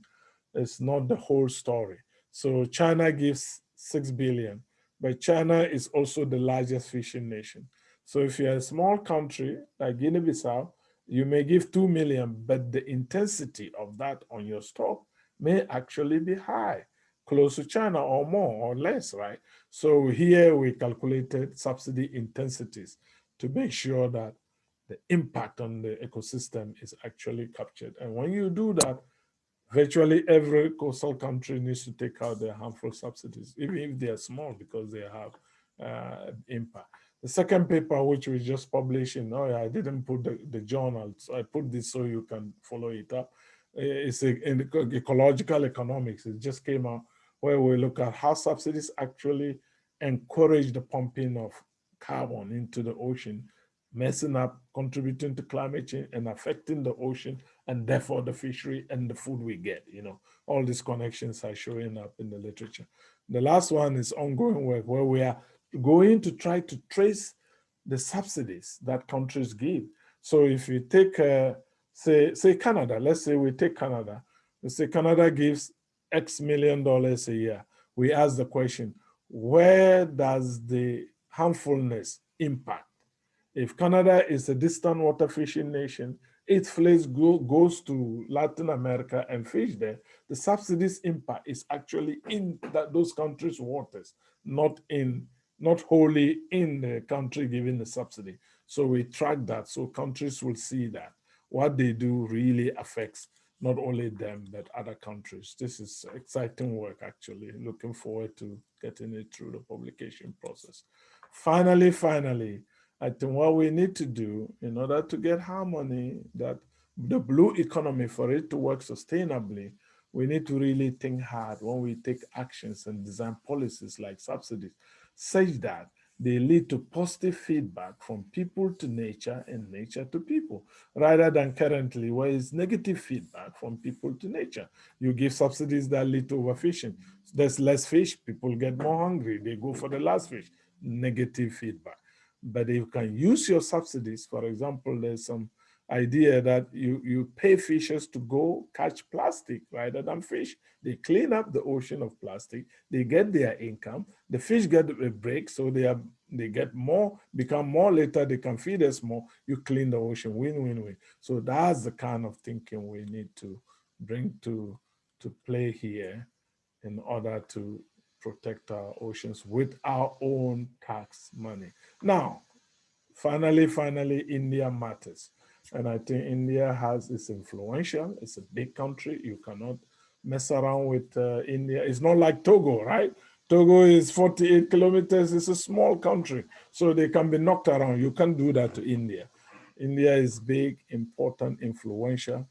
it's not the whole story. So China gives 6 billion, but China is also the largest fishing nation. So if you're a small country like Guinea-Bissau, you may give 2 million, but the intensity of that on your stock may actually be high, close to China or more or less, right? So here we calculated subsidy intensities to make sure that the impact on the ecosystem is actually captured. And when you do that, virtually every coastal country needs to take out their harmful subsidies, even if they are small because they have uh, impact. The second paper, which we just published in, oh yeah, I didn't put the, the journal, so I put this so you can follow it up. It's a, in ecological economics. It just came out where we look at how subsidies actually encourage the pumping of carbon into the ocean, messing up, contributing to climate change and affecting the ocean and therefore the fishery and the food we get, you know, all these connections are showing up in the literature. The last one is ongoing work where we are going to try to trace the subsidies that countries give. So if you take, uh, say, say Canada, let's say we take Canada, we say Canada gives X million dollars a year. We ask the question, where does the harmfulness impact? If Canada is a distant water fishing nation, its fleet go, goes to Latin America and fish there, the subsidies impact is actually in that, those countries' waters, not in not wholly in the country giving the subsidy. So we track that so countries will see that what they do really affects not only them, but other countries. This is exciting work, actually. Looking forward to getting it through the publication process. Finally, finally, I think what we need to do in order to get harmony, that the blue economy, for it to work sustainably, we need to really think hard when we take actions and design policies like subsidies such that they lead to positive feedback from people to nature and nature to people, rather than currently where it's negative feedback from people to nature. You give subsidies that lead to overfishing. There's less fish, people get more hungry, they go for the last fish, negative feedback. But you can use your subsidies, for example, there's some idea that you, you pay fishers to go catch plastic rather than fish. They clean up the ocean of plastic, they get their income, the fish get a break, so they are they get more, become more later, they can feed us more, you clean the ocean, win-win-win. So that's the kind of thinking we need to bring to, to play here in order to protect our oceans with our own tax money. Now, finally, finally, India matters. And I think India has, is influential. It's a big country. You cannot mess around with uh, India. It's not like Togo, right? Togo is 48 kilometers. It's a small country, so they can be knocked around. You can't do that to India. India is big, important, influential,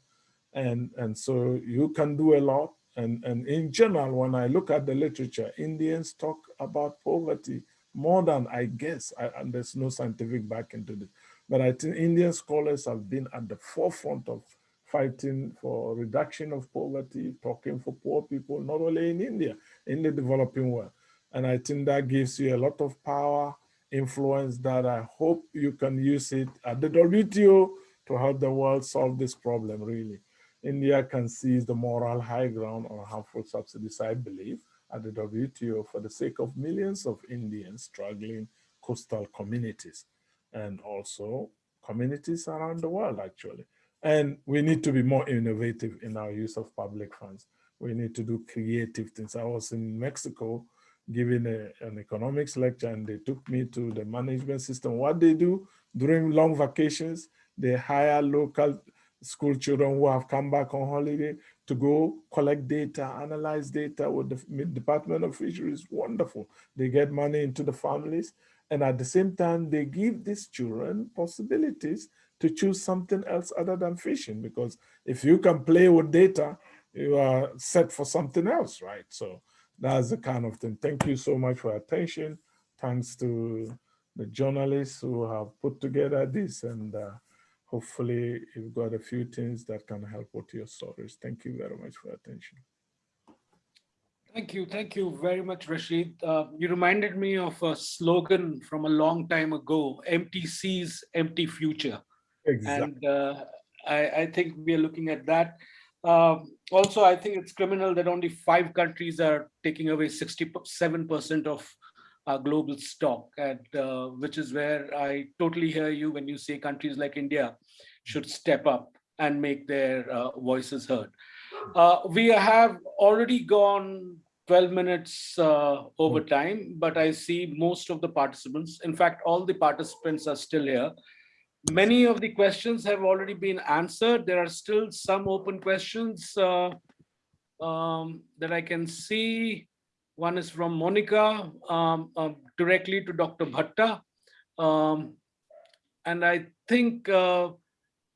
and, and so you can do a lot. And, and in general, when I look at the literature, Indians talk about poverty more than I guess, I, and there's no scientific backing to this. But I think Indian scholars have been at the forefront of fighting for reduction of poverty, talking for poor people, not only in India, in the developing world. And I think that gives you a lot of power, influence that I hope you can use it at the WTO to help the world solve this problem, really. India can seize the moral high ground on harmful subsidies, I believe, at the WTO for the sake of millions of Indians struggling coastal communities and also communities around the world, actually. And we need to be more innovative in our use of public funds. We need to do creative things. I was in Mexico giving a, an economics lecture and they took me to the management system. What they do during long vacations, they hire local school children who have come back on holiday to go collect data, analyze data with the Department of Fisheries. Wonderful. They get money into the families and at the same time, they give these children possibilities to choose something else other than fishing, because if you can play with data, you are set for something else, right? So that's the kind of thing. Thank you so much for attention. Thanks to the journalists who have put together this and uh, hopefully you've got a few things that can help with your stories. Thank you very much for attention. Thank you. Thank you very much, Rashid. Uh, you reminded me of a slogan from a long time ago, empty seas, empty future. Exactly. And uh, I, I, think we are looking at that. Um, also, I think it's criminal that only five countries are taking away 67% of our global stock, and uh, which is where I totally hear you when you say countries like India should step up and make their uh, voices heard. Uh, we have already gone 12 minutes uh, over time, but I see most of the participants. In fact, all the participants are still here. Many of the questions have already been answered. There are still some open questions uh, um, that I can see. One is from Monica um, uh, directly to Dr. Bhatta. Um, and I think uh,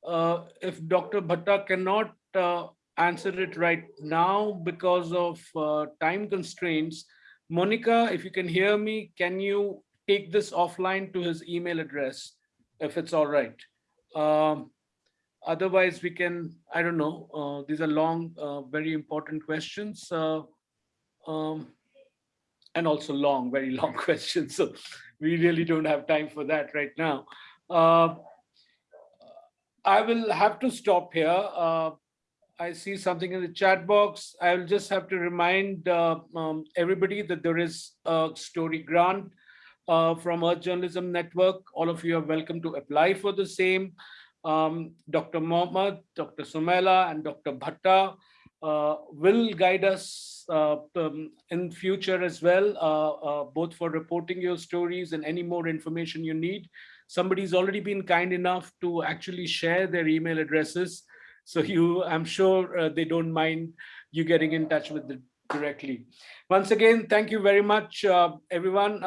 uh, if Dr. Bhatta cannot uh, answer it right now because of uh, time constraints, Monica, if you can hear me, can you take this offline to his email address, if it's all right? Um, otherwise, we can, I don't know, uh, these are long, uh, very important questions. Uh, um, and also long, very long questions. So we really don't have time for that right now. Uh, I will have to stop here. Uh, I see something in the chat box. I will just have to remind uh, um, everybody that there is a story grant uh, from Earth Journalism Network. All of you are welcome to apply for the same. Um, Dr. Mohamed, Dr. Sumaila, and Dr. Bhatta will guide us uh, um, in future as well, uh, uh, both for reporting your stories and any more information you need. Somebody's already been kind enough to actually share their email addresses. So you, I'm sure uh, they don't mind you getting in touch with them directly. Once again, thank you very much, uh, everyone.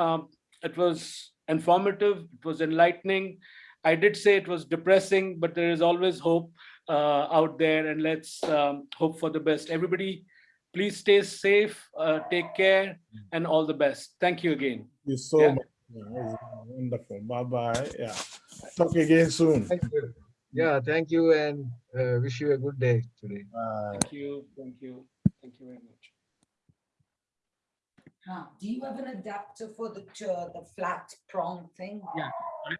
It was informative, it was enlightening. I did say it was depressing, but there is always hope uh, out there and let's um, hope for the best. Everybody, please stay safe, uh, take care and all the best. Thank you again. Thank you so Yeah. much. Yeah, wonderful. Bye bye. Yeah. Talk again soon. Thank you. Yeah, thank you and uh, wish you a good day today. Bye. Thank you, thank you, thank you very much. Now, do you have an adapter for the, ch- the flat prong thing? Yeah. I-